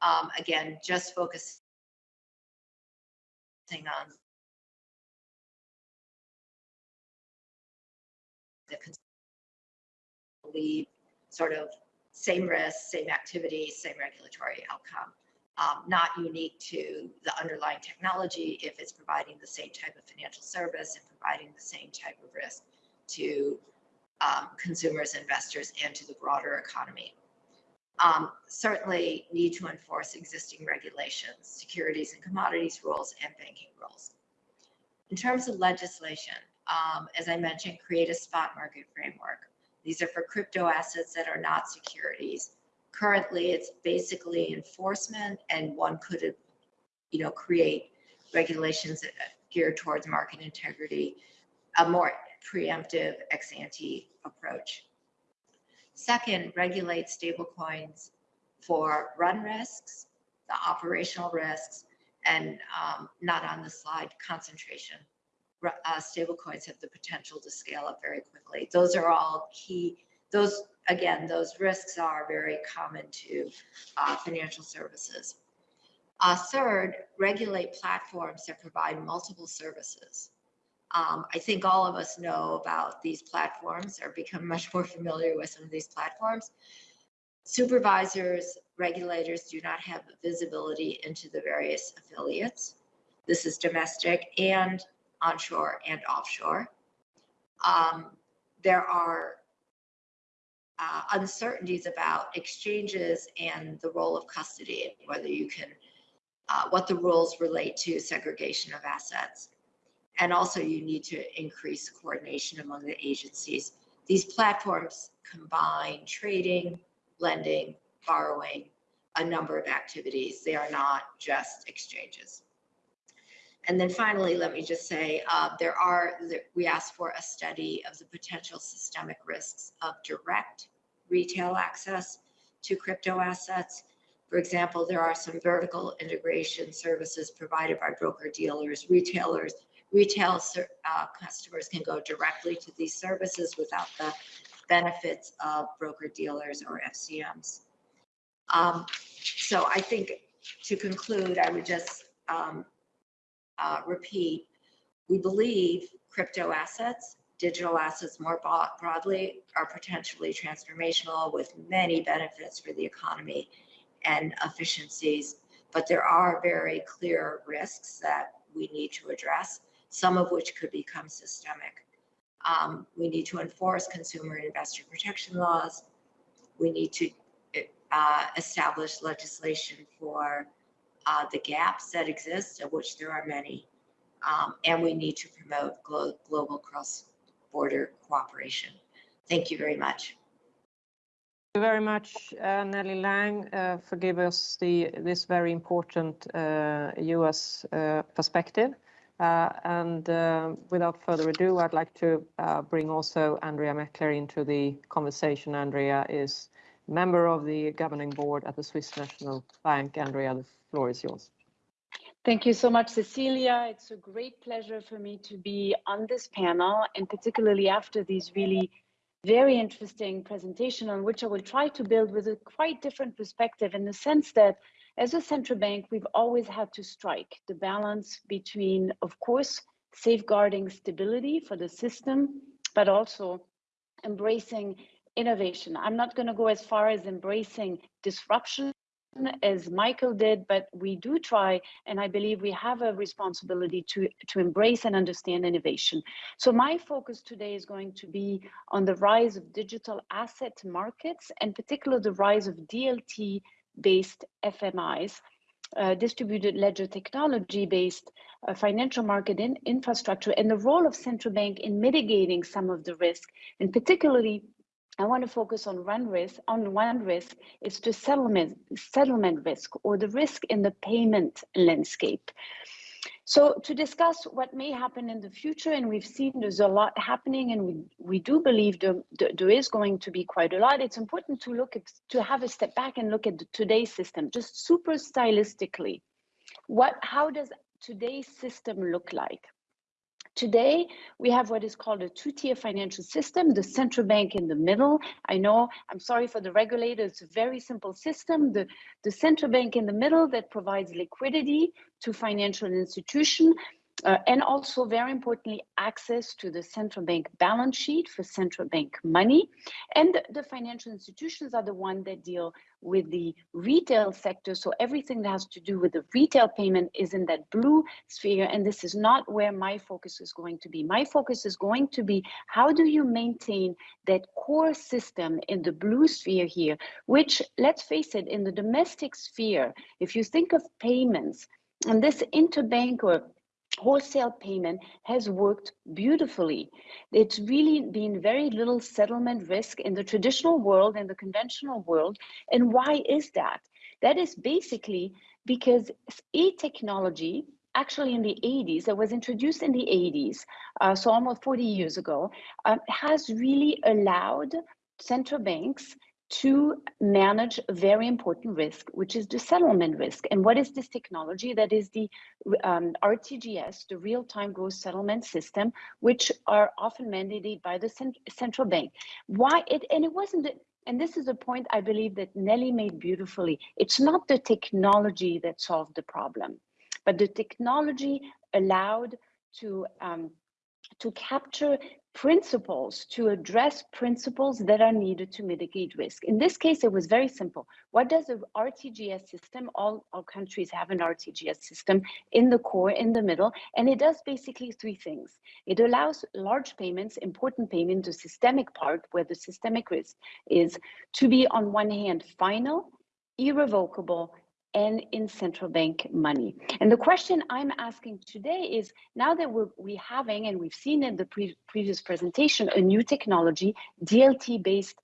Speaker 5: Um, Again, just focusing on the believe sort of same risk, same activity, same regulatory outcome. Um, not unique to the underlying technology if it's providing the same type of financial service and providing the same type of risk to um, consumers, investors, and to the broader economy. Um, certainly need to enforce existing regulations, securities and commodities rules, and banking rules. In terms of legislation, um, as I mentioned, create a spot market framework. These are for crypto assets that are not securities. Currently, it's basically enforcement, and one could, you know, create regulations geared towards market integrity, a more preemptive ex ante approach. Second, regulate stablecoins for run risks, the operational risks, and um, not on the slide, concentration. Uh, stablecoins have the potential to scale up very quickly. Those are all key, those, again, those risks are very common to uh, financial services. Uh, Third, regulate platforms that provide multiple services. Um, I think all of us know about these platforms or become much more familiar with some of these platforms. Supervisors, regulators do not have visibility into the various affiliates. This is domestic and onshore and offshore. Um, there are uh, uncertainties about exchanges and the role of custody, whether you can, uh, what the rules relate to segregation of assets. And also you need to increase coordination among the agencies. These platforms combine trading, lending, borrowing, a number of activities. They are not just exchanges. And then finally, let me just say, uh, there are, we asked for a study of the potential systemic risks of direct retail access to crypto assets. For example, there are some vertical integration services provided by broker dealers, retailers. Retail uh, customers can go directly to these services without the benefits of broker dealers or FCMs. Um, So I think to conclude, I would just um, uh, repeat, we believe crypto assets, digital assets more broadly are potentially transformational with many benefits for the economy and efficiencies. But there are very clear risks that we need to address, some of which could become systemic. Um, we need to enforce consumer and investor protection laws. We need to uh, establish legislation for uh, the gaps that exist, of which there are many. Um, and we need to promote glo- global cross-border cooperation. Thank you very much.
Speaker 2: Thank you very much, uh, Nellie Liang, uh, for giving us the, this very important uh, US uh, perspective. Uh, And uh, without further ado, I'd like to bring also Andrea Maechler into the conversation. Andrea is member of the governing board at the Swiss National Bank. Andrea, the floor is yours.
Speaker 6: Thank you so much, Cecilia. It's a great pleasure for me to be on this panel and particularly after these really very interesting presentation on which I will try to build with a quite different perspective in the sense that as a central bank, we've always had to strike the balance between, of course, safeguarding stability for the system, but also embracing innovation. I'm not going to go as far as embracing disruption as Michael did, but we do try, and I believe we have a responsibility to, to embrace and understand innovation. So my focus today is going to be on the rise of digital asset markets, and particularly the rise of DLT-based FMIs, uh, distributed ledger technology-based uh, financial market in infrastructure, and the role of central bank in mitigating some of the risk, and particularly I want to focus on one risk. On one risk is the settlement settlement risk or the risk in the payment landscape. So to discuss what may happen in the future, and we've seen there's a lot happening, and we, we do believe there, there is going to be quite a lot. It's important to look at to have a step back and look at the, today's system, just super stylistically. What how does today's system look like? Today, we have what is called a two-tier financial system, the central bank in the middle. I know, I'm sorry for the regulator, it's a very simple system. The, the central bank in the middle that provides liquidity to financial institution uh, and also very importantly, access to the central bank balance sheet for central bank money. And the, financial institutions are the one that deal with the retail sector. So everything that has to do with the retail payment is in that blue sphere. And this is not where my focus is going to be. My focus is going to be how do you maintain that core system in the blue sphere here, which let's face it, in the domestic sphere, if you think of payments, and this interbank or wholesale payment has worked beautifully. It's really been very little settlement risk in the traditional world and the conventional world. And why is that? That is basically because e-technology, actually in the 80s, that was introduced in the 80s, uh, so almost 40 years ago, uh, has really allowed central banks to manage a very important risk, which is the settlement risk. And what is this technology? That is the um, RTGS, the real-time gross settlement system, which are often mandated by the cent central bank. Why it, and it wasn't, and this is a point I believe that Nellie made beautifully. It's not the technology that solved the problem, but the technology allowed to um, to capture principles to address principles that are needed to mitigate risk. In this case, it was very simple. What does the RTGS system, all, all countries have an RTGS system in the core, in the middle, and it does basically three things. It allows large payments, important payment, the systemic part where the systemic risk is to be on one hand final, irrevocable, and in central bank money. And the question I'm asking today is now that we're we having, and we've seen in the pre previous presentation, a new technology, DLT based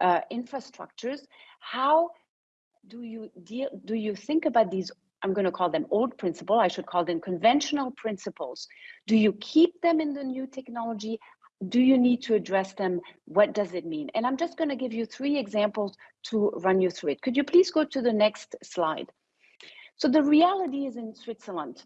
Speaker 6: uh, infrastructures, how do you deal, do you think about these I'm going to call them old principle. I should call them conventional principles. Do you keep them in the new technology? Do you need to address them? What does it mean? And I'm just going to give you three examples to run you through it. Could you please go to the next slide? So the reality is in Switzerland,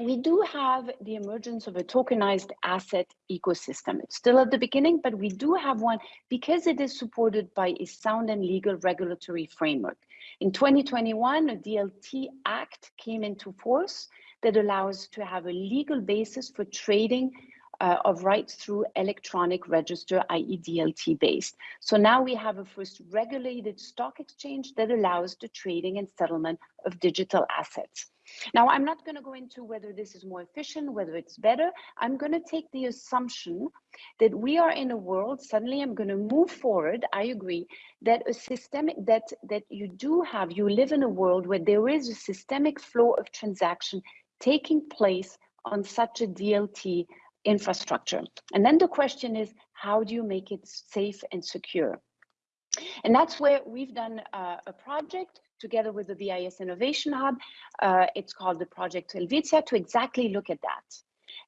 Speaker 6: we do have the emergence of a tokenized asset ecosystem. It's still at the beginning, but we do have one because it is supported by a sound and legal regulatory framework. In 2021, a DLT Act came into force that allows to have a legal basis for trading uh, of rights through electronic register, i.e. DLT based. So now we have a first regulated stock exchange that allows the trading and settlement of digital assets. Now, I'm not going to go into whether this is more efficient, whether it's better. I'm going to take the assumption that we are in a world, suddenly I'm going to move forward. I agree that a systemic, that, that you do have, you live in a world where there is a systemic flow of transaction taking place on such a DLT infrastructure. And then the question is, how do you make it safe and secure? And that's where we've done uh, a project together with the BIS Innovation Hub. Uh, it's called the Project Helvetia to exactly look at that.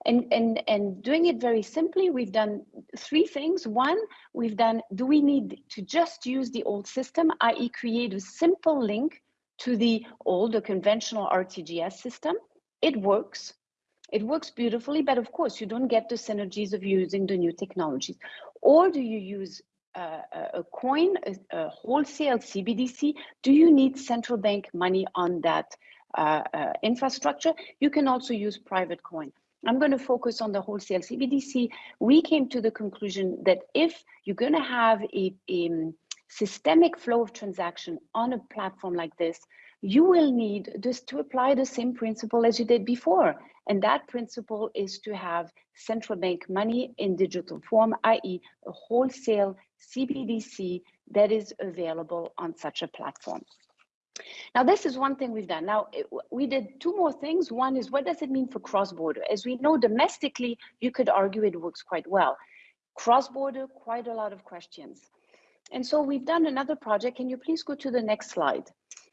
Speaker 6: And, and, and doing it very simply, we've done three things. One, we've done, do we need to just use the old system, i.e. create a simple link to the old, the conventional RTGS system? It works. It works beautifully, but of course you don't get the synergies of using the new technologies. Or do you use uh, a coin, a, a, wholesale CBDC? Do you need central bank money on that uh, uh, infrastructure? You can also use private coin. I'm going to focus on the wholesale CBDC. We came to the conclusion that if you're going to have a, a systemic flow of transaction on a platform like this, you will need just to apply the same principle as you did before. And that principle is to have central bank money in digital form, i.e. a wholesale CBDC that is available on such a platform. Now, this is one thing we've done. Now, it, we did two more things. One is what does it mean for cross-border? As we know, domestically, you could argue it works quite well. Cross-border, quite a lot of questions. And so we've done another project. Can you please go to the next slide?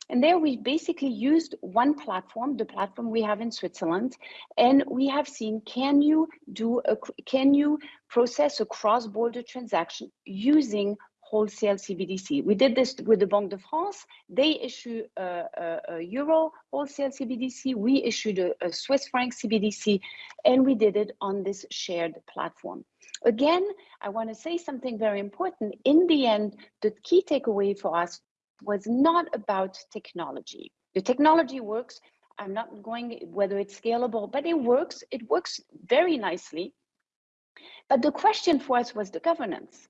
Speaker 6: And there we basically used one platform, the platform we have in Switzerland, and we have seen, can you do a, can you process a cross-border transaction using wholesale CBDC. We did this with the Banque de France. They issue a, a, a euro wholesale CBDC. We issued a, a Swiss franc CBDC, and we did it on this shared platform. Again, I want to say something very important. In the end, the key takeaway for us was not about technology. The technology works. I'm not going whether it's scalable, but it works. It works very nicely. But the question for us was the governance,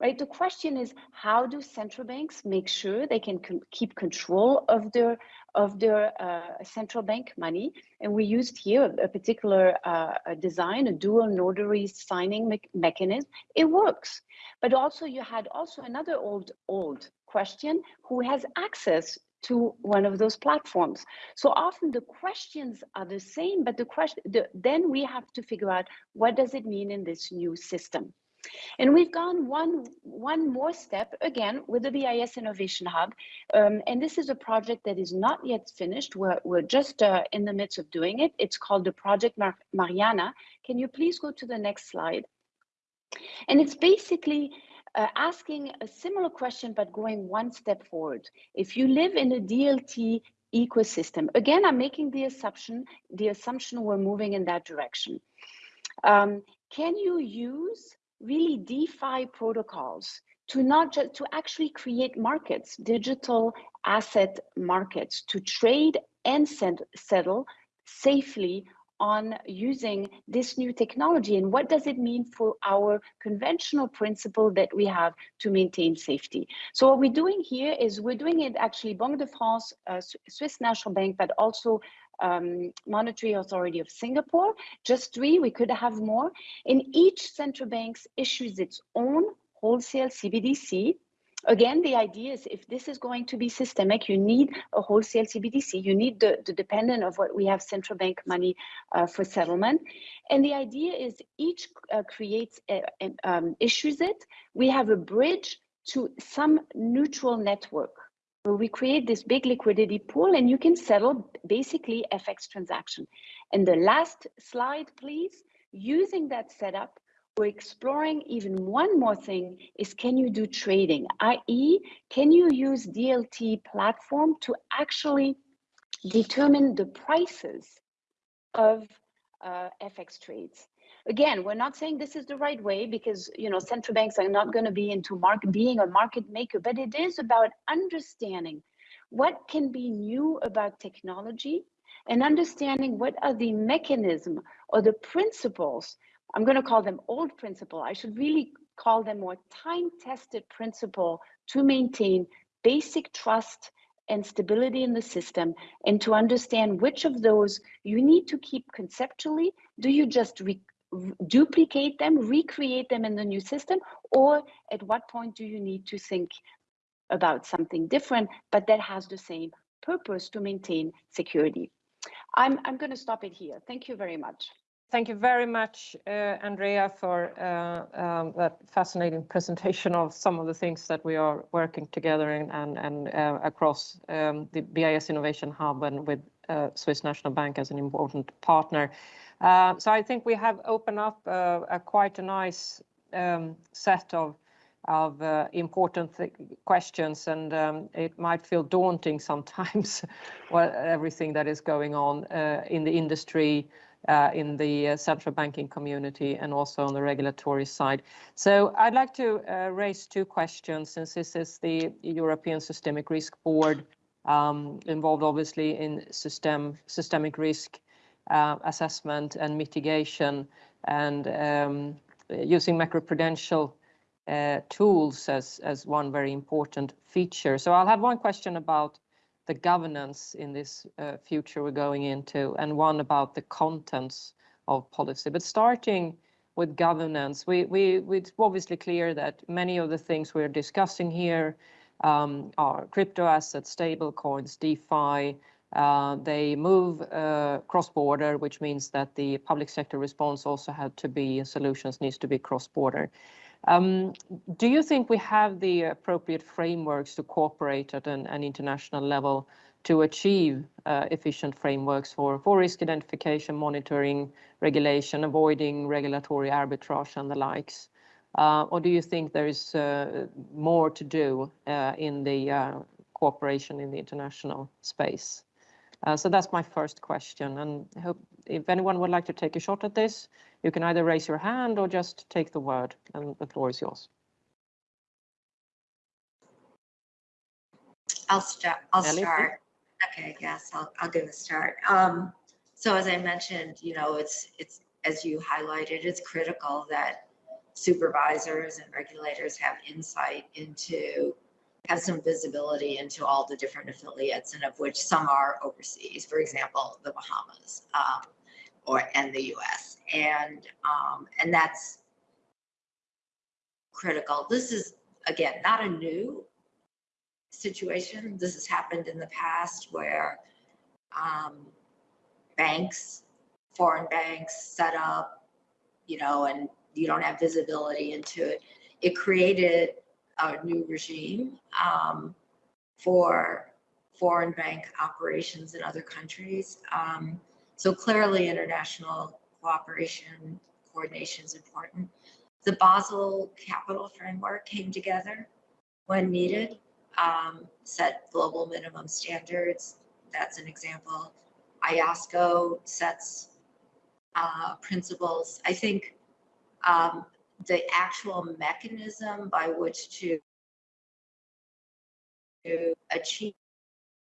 Speaker 6: right? The question is how do central banks make sure they can keep control of their of their uh, central bank money? And we used here a, a particular uh, a design, a dual notary signing me mechanism. It works. But also you had also another old old question who has access to one of those platforms. So often the questions are the same, but the question the, then we have to figure out what does it mean in this new system. And we've gone one, one more step again with the BIS Innovation Hub. Um, and this is a project that is not yet finished. We're, we're just uh, in the midst of doing it. It's called the Project Mar Mariana. Can you please go to the next slide? And it's basically uh, asking a similar question, but going one step forward. If you live in a DLT ecosystem, again, I'm making the assumption, the assumption we're moving in that direction. Um, can you use really DeFi protocols to not just to actually create markets, digital asset markets to trade and send, settle safely on using this new technology and what does it mean for our conventional principle that we have to maintain safety. So what we're doing here is we're doing it actually Banque de France, uh, Swiss National Bank, but also um, Monetary Authority of Singapore, just three, we could have more. And each central bank issues its own wholesale CBDC. Again, the idea is if this is going to be systemic, you need a wholesale CBDC. You need the, the dependent of what we have central bank money uh, for settlement. And the idea is each uh, creates, uh, um, issues it. We have a bridge to some neutral network we create this big liquidity pool and you can settle basically FX transaction. And the last slide, please, using that setup, we're exploring even one more thing is can you do trading, i.e. can you use DLT platform to actually determine the prices of uh, FX trades. Again, we're not saying this is the right way because you know central banks are not going to be into market being a market maker, but it is about understanding what can be new about technology and understanding what are the mechanism or the principles. I'm going to call them old principle. I should really call them more time-tested principle to maintain basic trust and stability in the system and to understand which of those you need to keep conceptually. Do you just duplicate them, recreate them in the new system, or at what point do you need to think about something different, but that has the same purpose to maintain security. I'm, I'm going to stop it here. Thank you very much.
Speaker 2: Thank you very much, uh, Andrea, for uh, um, that fascinating [LAUGHS] presentation of some of the things that we are working together in, and, and uh, across um, the BIS Innovation Hub and with uh, Swiss National Bank as an important partner. Uh, so I think we have opened up uh, a quite a nice um, set of uh, important questions, and um, it might feel daunting sometimes, [LAUGHS] well, everything that is going on in the industry, in the central banking community, and also on the regulatory side. So I'd like to raise two questions, since this is the European Systemic Risk Board, um, involved obviously in system systemic risk uh, assessment and mitigation and um, using macroprudential uh, tools as, as one very important feature. So I'll have one question about the governance in this uh, future we're going into and one about the contents of policy. But starting with governance, we, we, it's obviously clear that many of the things we're discussing here um, are crypto assets, stable coins, DeFi, they move uh, cross-border, which means that the public sector response also had to be, solutions needs to be cross-border. Um, do you think we have the appropriate frameworks to cooperate at an, international level to achieve uh, efficient frameworks for, for risk identification, monitoring, regulation, avoiding regulatory arbitrage and the likes? Uh, or do you think there is uh, more to do uh, in the uh, cooperation in the international space? Uh, so that's my first question. And I hope if anyone would like to take a shot at this, you can either raise your hand or just take the word, and the floor is yours.
Speaker 5: I'll start. I'll
Speaker 2: Ellie, please.
Speaker 5: start. Okay, yes, I'll, I'll give a start. Um, so as I mentioned, you know, it's, it's, as you highlighted, it's critical that supervisors and regulators have insight into, have some visibility into all the different affiliates and of which some are overseas, for example, the Bahamas, um, or, and the US. And, um, and that's critical. This is, again, not a new situation. This has happened in the past where um, banks, foreign banks set up, you know, and you don't have visibility into it. It created a new regime um, for foreign bank operations in other countries. Um, so clearly international cooperation, coordination is important. The Basel Capital Framework came together when needed um, set global minimum standards. That's an example. IOSCO sets uh, principles. I think um, the actual mechanism by which to, to achieve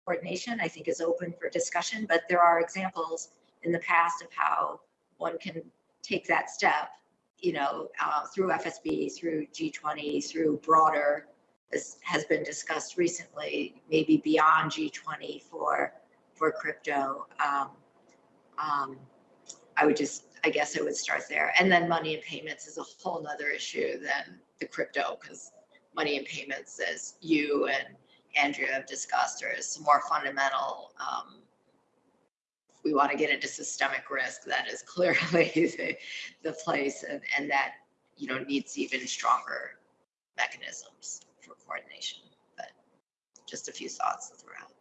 Speaker 5: coordination, I think is open for discussion, but there are examples in the past of how one can take that step, you know, uh, through FSB, through G20, through broader has, has been discussed recently, maybe beyond G20 for, for crypto. Um, um, I would just, I guess I would start there. And then money and payments is a whole nother issue than the crypto because money and payments, as you and Andrea have discussed, are some more fundamental. Um, we want to get into systemic risk. That is [LAUGHS] clearly the, the place, and, and that you know needs even stronger mechanisms for coordination. But just a few thoughts to throw out.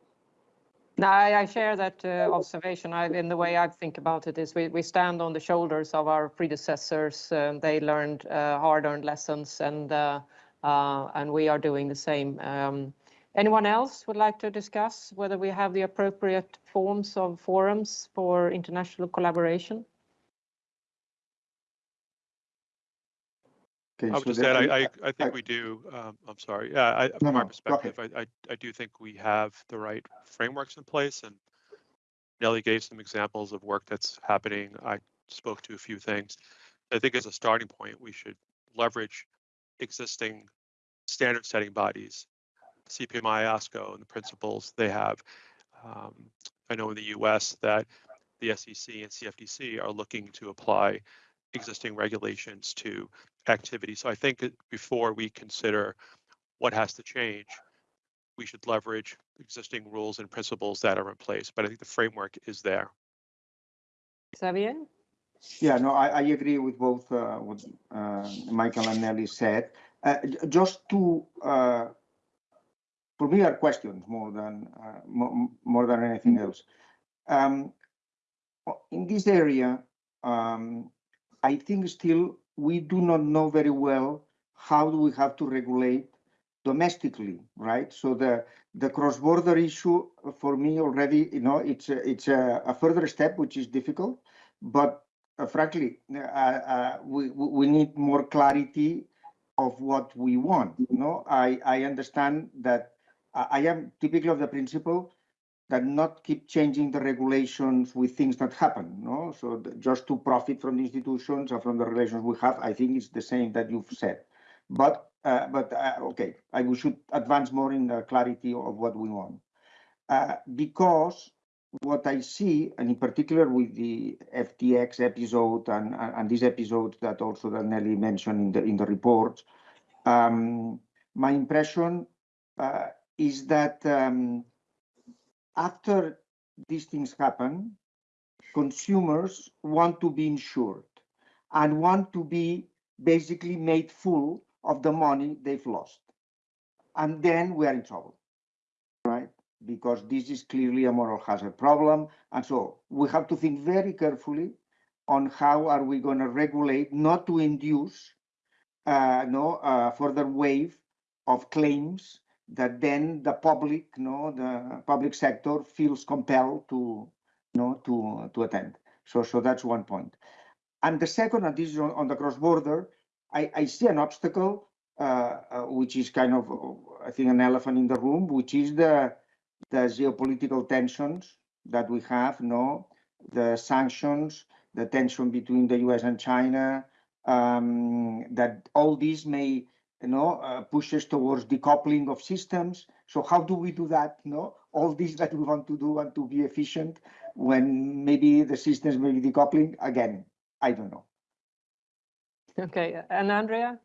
Speaker 2: No, I, I share that uh, observation. I, in the way I think about it is we, we stand on the shoulders of our predecessors. Um, they learned uh, hard-earned lessons, and uh, uh, and we are doing the same. Um, anyone else would like to discuss whether we have the appropriate forms of forums for international collaboration?
Speaker 3: Okay,
Speaker 4: I would
Speaker 3: so
Speaker 4: just add, I, I, I think we do, um, I'm sorry, yeah, I,
Speaker 3: No,
Speaker 4: from our
Speaker 3: no, go
Speaker 4: perspective, I, I, I do think we have the right frameworks in place and Nellie gave some examples of work that's happening. I spoke to a few things. I think as a starting point, we should leverage existing standard setting bodies, CPMI, IOSCO, and the principles they have. Um, I know in the US that the SEC and CFTC are looking to apply existing regulations to activity. So I think before we consider what has to change, we should leverage existing rules and principles that are in place. But I think the framework is there.
Speaker 2: Xavier?
Speaker 3: Yeah, no, I, I agree with both uh, what uh, Michael and Nellie said. Uh, just two, uh, for me, are questions more than uh, more than anything else. Um, in this area, um, I think still we do not know very well how do we have to regulate domestically, right? So the the cross-border issue uh, for me already, you know, it's a, it's a, a further step which is difficult, but uh, frankly, uh, uh, we we need more clarity of what we want. You know, I I understand that I I am typically of the principle that not keep changing the regulations with things that happen. No, so the, just to profit from the institutions and from the relations we have, I think it's the same that you've said. But uh, but uh, okay, I we should advance more in the clarity of what we want, uh, because what I see, and in particular with the FTX episode and and, and this episode that also that Nellie mentioned in the in the report, um, my impression uh, is that um, after these things happen, consumers want to be insured and want to be basically made full of the money they've lost. And then we are in trouble, right? Because this is clearly a moral hazard problem. And so we have to think very carefully on how are we going to regulate not to induce uh, no uh, further wave of claims that then the public, no, the public sector feels compelled to, no, to to attend. So so that's one point. And the second, and this is on, on the cross border, I, I see an obstacle uh, uh, which is kind of, I think, an elephant in the room, which is the the geopolitical tensions that we have, no, the sanctions, the tension between the U.S. and China, um, that all these may, you know, uh, pushes towards decoupling of systems. So how do we do that? You know, all these that we want to do and to be efficient when maybe the systems may be decoupling again. I don't know.
Speaker 2: Okay, and Andrea?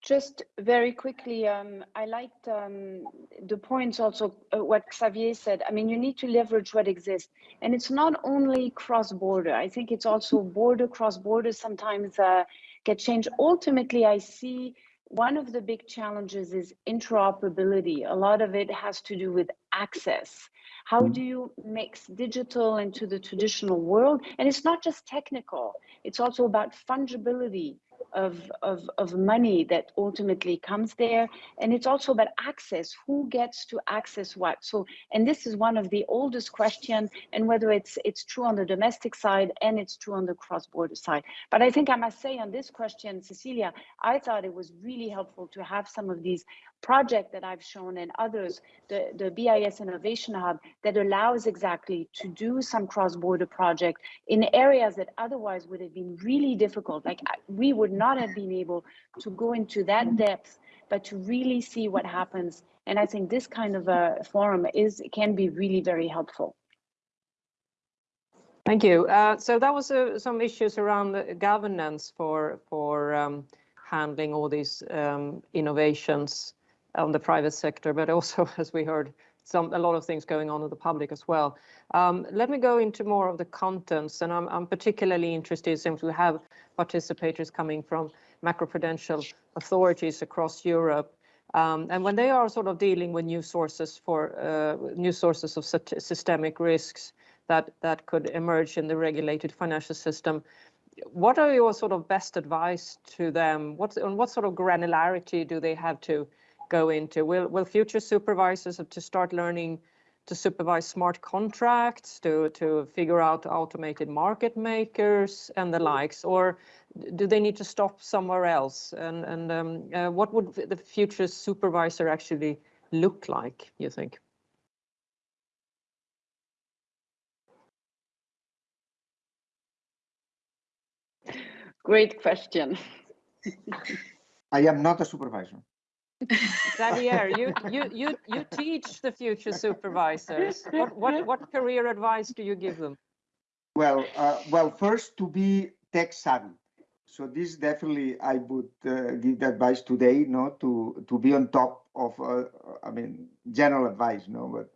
Speaker 6: Just very quickly, um, I liked um, the points also uh, what Xavier said. I mean, you need to leverage what exists, and it's not only cross-border. I think it's also border cross-border sometimes uh, get changed. Ultimately, I see one of the big challenges is interoperability. A lot of it has to do with access. How mm. do you mix digital into the traditional world? And it's not just technical. It's also about fungibility of, of, of money that ultimately comes there. And it's also about access, who gets to access what. So, and this is one of the oldest questions and whether it's, it's true on the domestic side and it's true on the cross-border side. But I think I must say on this question, Cecilia, I thought it was really helpful to have some of these project that I've shown and others, the, the BIS Innovation Hub, that allows exactly to do some cross-border project in areas that otherwise would have been really difficult. Like we would not have been able to go into that depth, but to really see what happens. And I think this kind of a forum is can be really very helpful.
Speaker 2: Thank you. Uh, so that was uh, some issues around the governance for for um, handling all these um, innovations on the private sector, but also, [LAUGHS] as we heard, some a lot of things going on in the public as well. Um, let me go into more of the contents, and I'm, I'm particularly interested since we have participators coming from macroprudential authorities across Europe. Um, and when they are sort of dealing with new sources for uh, new sources of systemic risks that that could emerge in the regulated financial system, what are your sort of best advice to them? What on what sort of granularity do they have to go into? Will, will future supervisors have to start learning to supervise smart contracts, to, to figure out automated market makers and the likes, or do they need to stop somewhere else? And, and um, uh, what would the future supervisor actually look like, you think?
Speaker 6: Great question. [LAUGHS]
Speaker 3: I am not a supervisor.
Speaker 2: Xavier, [LAUGHS] you, you, you, you teach the future supervisors. What, what, what career advice do you give them?
Speaker 3: Well, uh, well, first to be tech savvy. So this definitely I would uh, give the advice today, no, to to be on top of, uh, I mean, general advice, no, but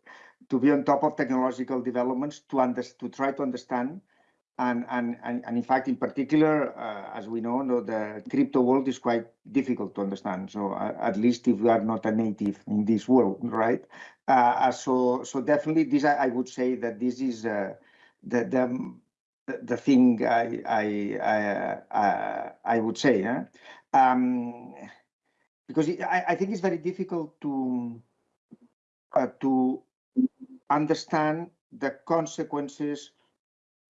Speaker 3: to be on top of technological developments to under, to try to understand and, and, and, and in fact, in particular, uh, as we know, no, the crypto world is quite difficult to understand. So uh, at least if you are not a native in this world, right? Uh, uh so so definitely this, I, I, would say that this is uh, the, the the thing I I I, uh, I would say, um, because it, I, I think it's very difficult to to understand the consequences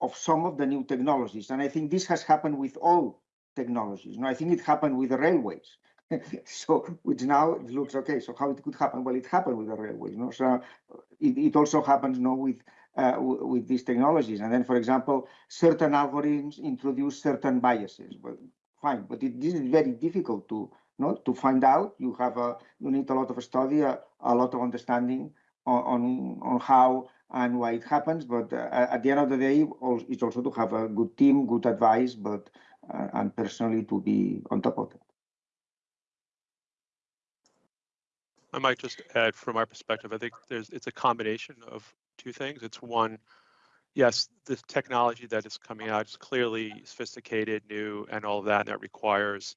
Speaker 3: of some of the new technologies. And I think this has happened with all technologies. No, I think it happened with the railways. [LAUGHS] so which now it looks okay. So how it could happen? Well, it happened with the railways. No, so it, it also happens no with uh, with these technologies. And then, for example, certain algorithms introduce certain biases. Well, fine, but it, this is very difficult to no to find out. You have a you need a lot of study, a, a lot of understanding on on, on how and why it happens. But uh, at the end of the day, it's also to have a good team, good advice, but uh, and personally to be on top of it.
Speaker 4: I might just add from our perspective, I think there's it's a combination of two things. It's one, yes, the technology that is coming out is clearly sophisticated, new, and all of that. And that requires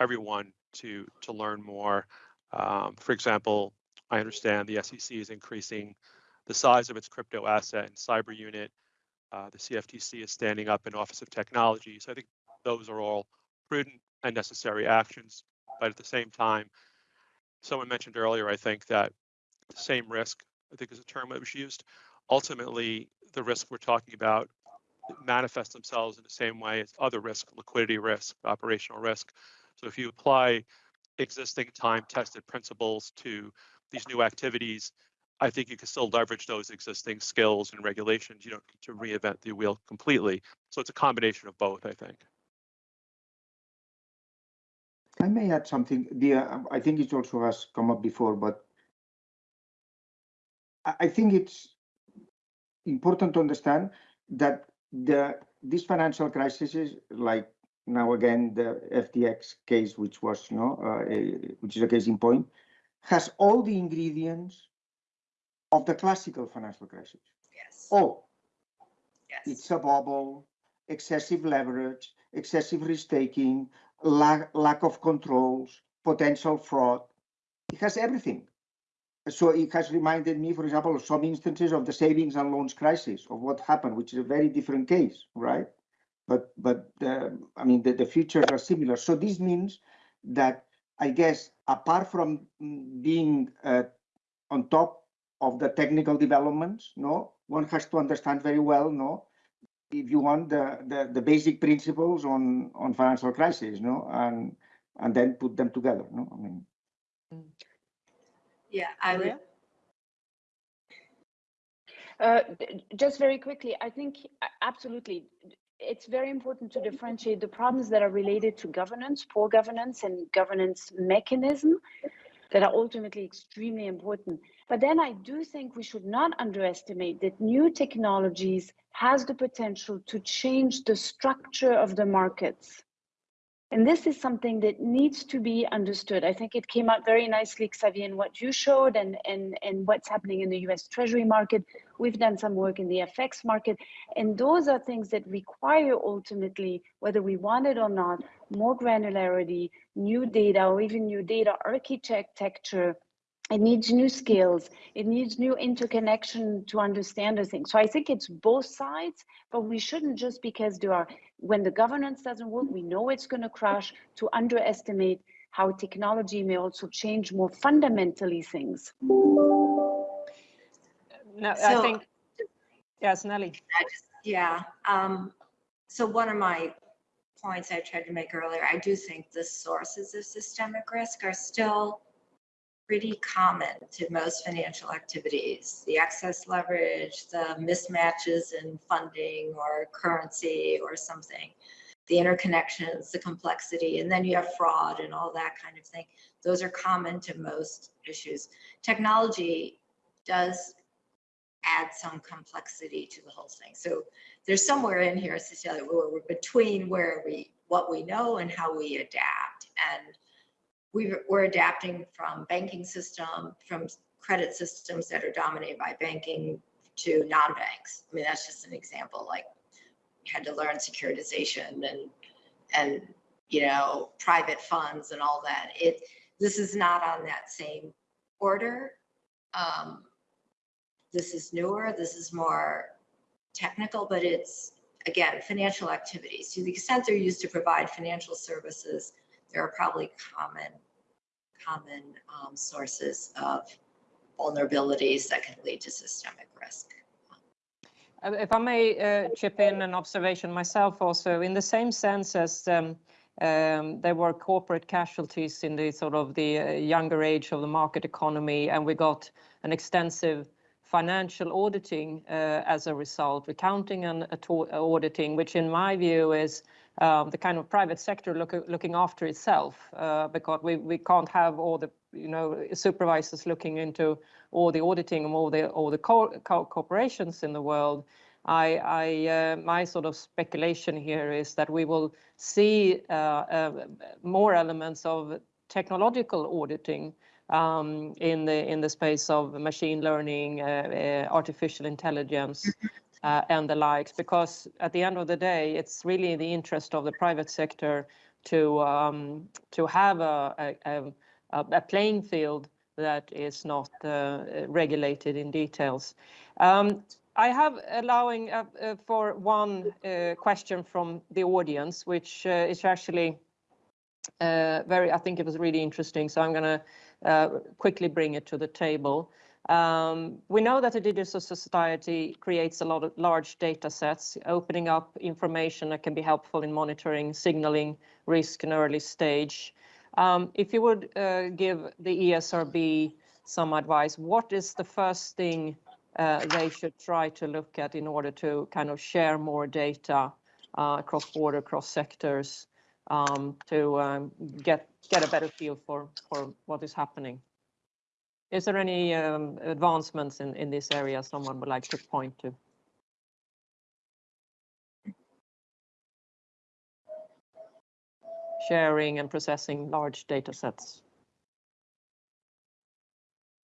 Speaker 4: everyone to to learn more. Um, for example, I understand the SEC is increasing the size of its crypto asset and cyber unit. Uh, the CFTC is standing up an Office of Technology. So I think those are all prudent and necessary actions. But at the same time, someone mentioned earlier, I think that the same risk, I think is a term that was used. Ultimately, the risk we're talking about manifest themselves in the same way as other risk, liquidity risk, operational risk. So if you apply existing time-tested principles to these new activities, I think you can still leverage those existing skills and regulations. You don't need to reinvent the wheel completely. So it's a combination of both, I think.
Speaker 3: I may add something. The uh, I think it also has come up before, but I, think it's important to understand that the this financial crisis is like now again the FTX case, which was you know uh, which is a case in point, has all the ingredients of the classical financial crisis.
Speaker 5: Yes,
Speaker 3: Oh,
Speaker 5: yes.
Speaker 3: it's a bubble, excessive leverage, excessive risk taking, lack, lack of controls, potential fraud. It has everything. So it has reminded me, for example, of some instances of the savings and loans crisis of what happened, which is a very different case, right? But but the, I mean the, the features are similar. So this means that I guess apart from mm, being uh, on top of the technical developments, no, one has to understand very well, no, if you want the, the, the basic principles on, on financial crisis, no, and and then put them together, no. I mean,
Speaker 5: Yeah, I would,
Speaker 6: Uh, just very quickly, I think absolutely. It's very important to differentiate the problems that are related to governance, poor governance, and governance mechanism that are ultimately extremely important. But then I do think we should not underestimate that new technologies has the potential to change the structure of the markets. And this is something that needs to be understood. I think it came out very nicely, Xavier, in what you showed and, and, and what's happening in the US Treasury market. We've done some work in the FX market. And those are things that require ultimately, whether we want it or not, more granularity, new data, or even new data architecture. It needs new skills. It needs new interconnection to understand the things. So I think it's both sides, but we shouldn't just because there are when the governance doesn't work, we know it's going to crash, to underestimate how technology may also change more fundamentally things.
Speaker 2: No, I think, yes, Nellie.
Speaker 5: I just, yeah. Um, so one of my points I tried to make earlier, I do think the sources of systemic risk are still pretty common to most financial activities. The excess leverage, the mismatches in funding or currency or something, the interconnections, the complexity, and then you have fraud and all that kind of thing. Those are common to most issues. Technology does add some complexity to the whole thing. So there's somewhere in here, Cecilia, where we're between where we, what we know and how we adapt. And we, we're adapting from banking system, from credit systems that are dominated by banking to non-banks. I mean, that's just an example, like had to learn securitization and, and, you know, private funds and all that. It, this is not on that same order. Um, this is newer, this is more technical, but it's, again, financial activities. To the extent they're used to provide financial services, there are probably common, common um, sources of vulnerabilities that can lead to systemic risk.
Speaker 2: Uh, If I may uh, chip in an observation myself also, in the same sense as um, um, there were corporate casualties in the sort of the uh, younger age of the market economy, and we got an extensive financial auditing uh, as a result, accounting and auditing, which in my view is um, the kind of private sector look, looking after itself, uh, because we, we can't have all the you know supervisors looking into all the auditing of all the all the co- co- corporations in the world. I, I uh, my sort of speculation here is that we will see uh, uh, more elements of technological auditing um, in the in the space of machine learning, uh, uh, artificial intelligence, uh, and the likes, because at the end of the day, it's really in the interest of the private sector to um, to have a, a, a, playing field that is not uh, regulated in details. Um, I have allowing uh, uh, for one uh, question from the audience, which uh, is actually very, I think it was really interesting. So I'm going to quickly bring it to the table. Um, we know that the digital society creates a lot of large data sets, opening up information that can be helpful in monitoring, signaling risk in early stage. Um, if you would uh, give the ESRB some advice, what is the first thing uh, they should try to look at in order to kind of share more data uh, across border, across sectors, um, to um, get get a better feel for for what is happening? Is there any um, advancements in in this area someone would like to point to? sharing and processing large data sets?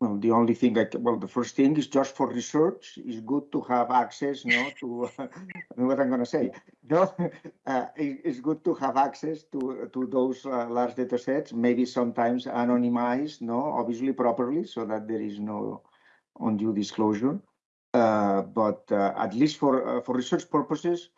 Speaker 3: Well, the only thing I well, the first thing is just for research. It's good to have access, know, to [LAUGHS] uh, what I'm going to say. No, [LAUGHS] uh, it, it's good to have access to to those uh, large data sets. Maybe sometimes anonymized, no, obviously properly, so that there is no undue disclosure. Uh, but uh, at least for uh, for research purposes,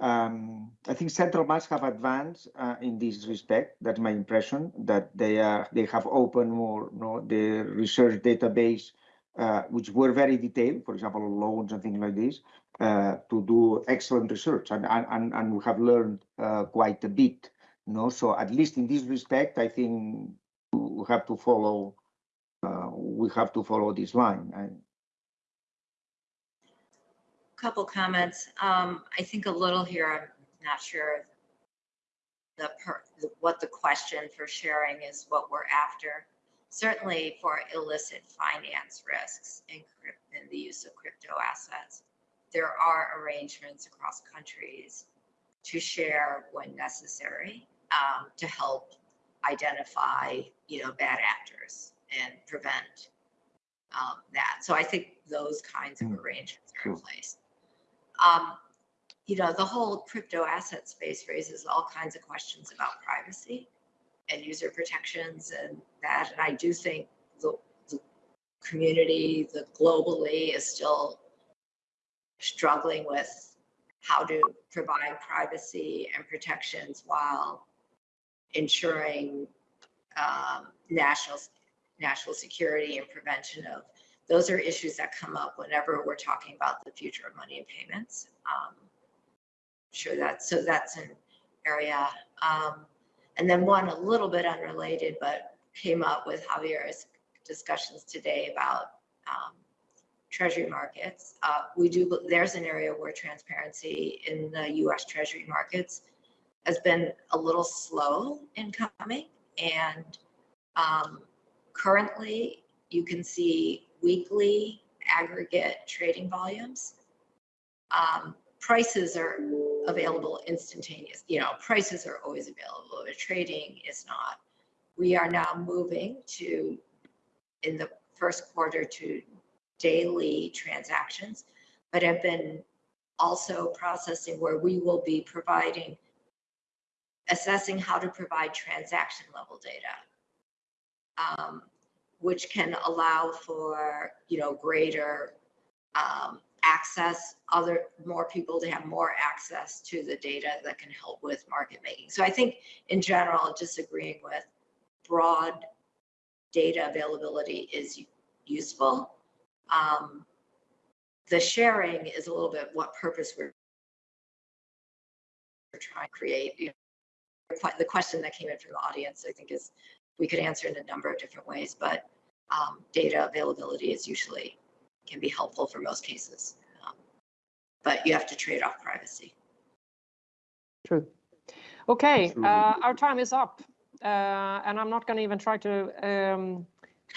Speaker 3: um, I think central banks have advanced uh, in this respect. That's my impression that they are they have opened more you know, the research database, uh, which were very detailed, for example, loans and things like this, uh, to do excellent research, and and and we have learned uh, quite a bit. You know, so at least in this respect, I think we have to follow. Uh, we have to follow this line. And,
Speaker 5: couple comments. Um, I think a little here, I'm not sure the per, what the question for sharing is what we're after. Certainly for illicit finance risks in, in the use of crypto assets, there are arrangements across countries to share when necessary um, to help identify, you know, bad actors and prevent um, that. So I think those kinds of
Speaker 3: Mm.
Speaker 5: arrangements are in place. Um, you know, the whole crypto asset space raises all kinds of questions about privacy and user protections and that. And I do think the, the community, the globally is still struggling with how to provide privacy and protections while ensuring um, national national security and prevention of those are issues that come up whenever we're talking about the future of money and payments. Um, sure that so that's an area. Um, and then one a little bit unrelated, but came up with Javier's discussions today about um, treasury markets. Uh, we do there's an area where transparency in the U.S. treasury markets has been a little slow in coming, and um, currently you can see weekly aggregate trading volumes. Um, prices are available instantaneous. You know, prices are always available, but trading is not. We are now moving to, in the first quarter, to daily transactions, but have been also processing where we will be providing, assessing how to provide transaction level data. Um, which can allow for, you know, greater um, access, other, more people to have more access to the data that can help with market making. So I think in general, disagreeing with broad data availability is useful. Um, the sharing is a little bit what purpose we're, we're trying to create. You know, the question that came in from the audience, I think, is we could answer in a number of different ways, but um, data availability is usually can be helpful for most cases. Um, but you have to trade off privacy.
Speaker 2: True. Okay, uh, our time is up, uh, and I'm not going to even try to um,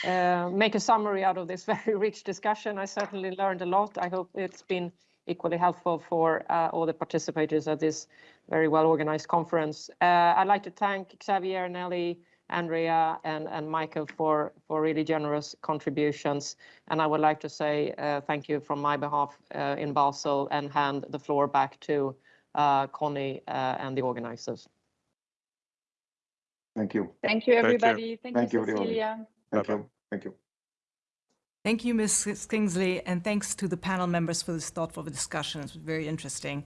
Speaker 2: uh, make a summary out of this [LAUGHS] very rich discussion. I certainly learned a lot. I hope it's been equally helpful for uh, all the participators at this very well organized conference. Uh, I'd like to thank Xavier, and Nellie, Andrea and, and Michael for, for really generous contributions. And I would like to say uh, thank you from my behalf uh, in Basel and hand the floor back to uh, Connie uh, and the organizers.
Speaker 3: Thank you.
Speaker 6: Thank you,
Speaker 4: you.
Speaker 6: everybody. Thank
Speaker 3: Thank you,
Speaker 6: you. Cecilia.
Speaker 3: Thank you. Thank you.
Speaker 1: Thank you, Ms. Skingsley, and thanks to the panel members for this thoughtful discussion. It's very interesting.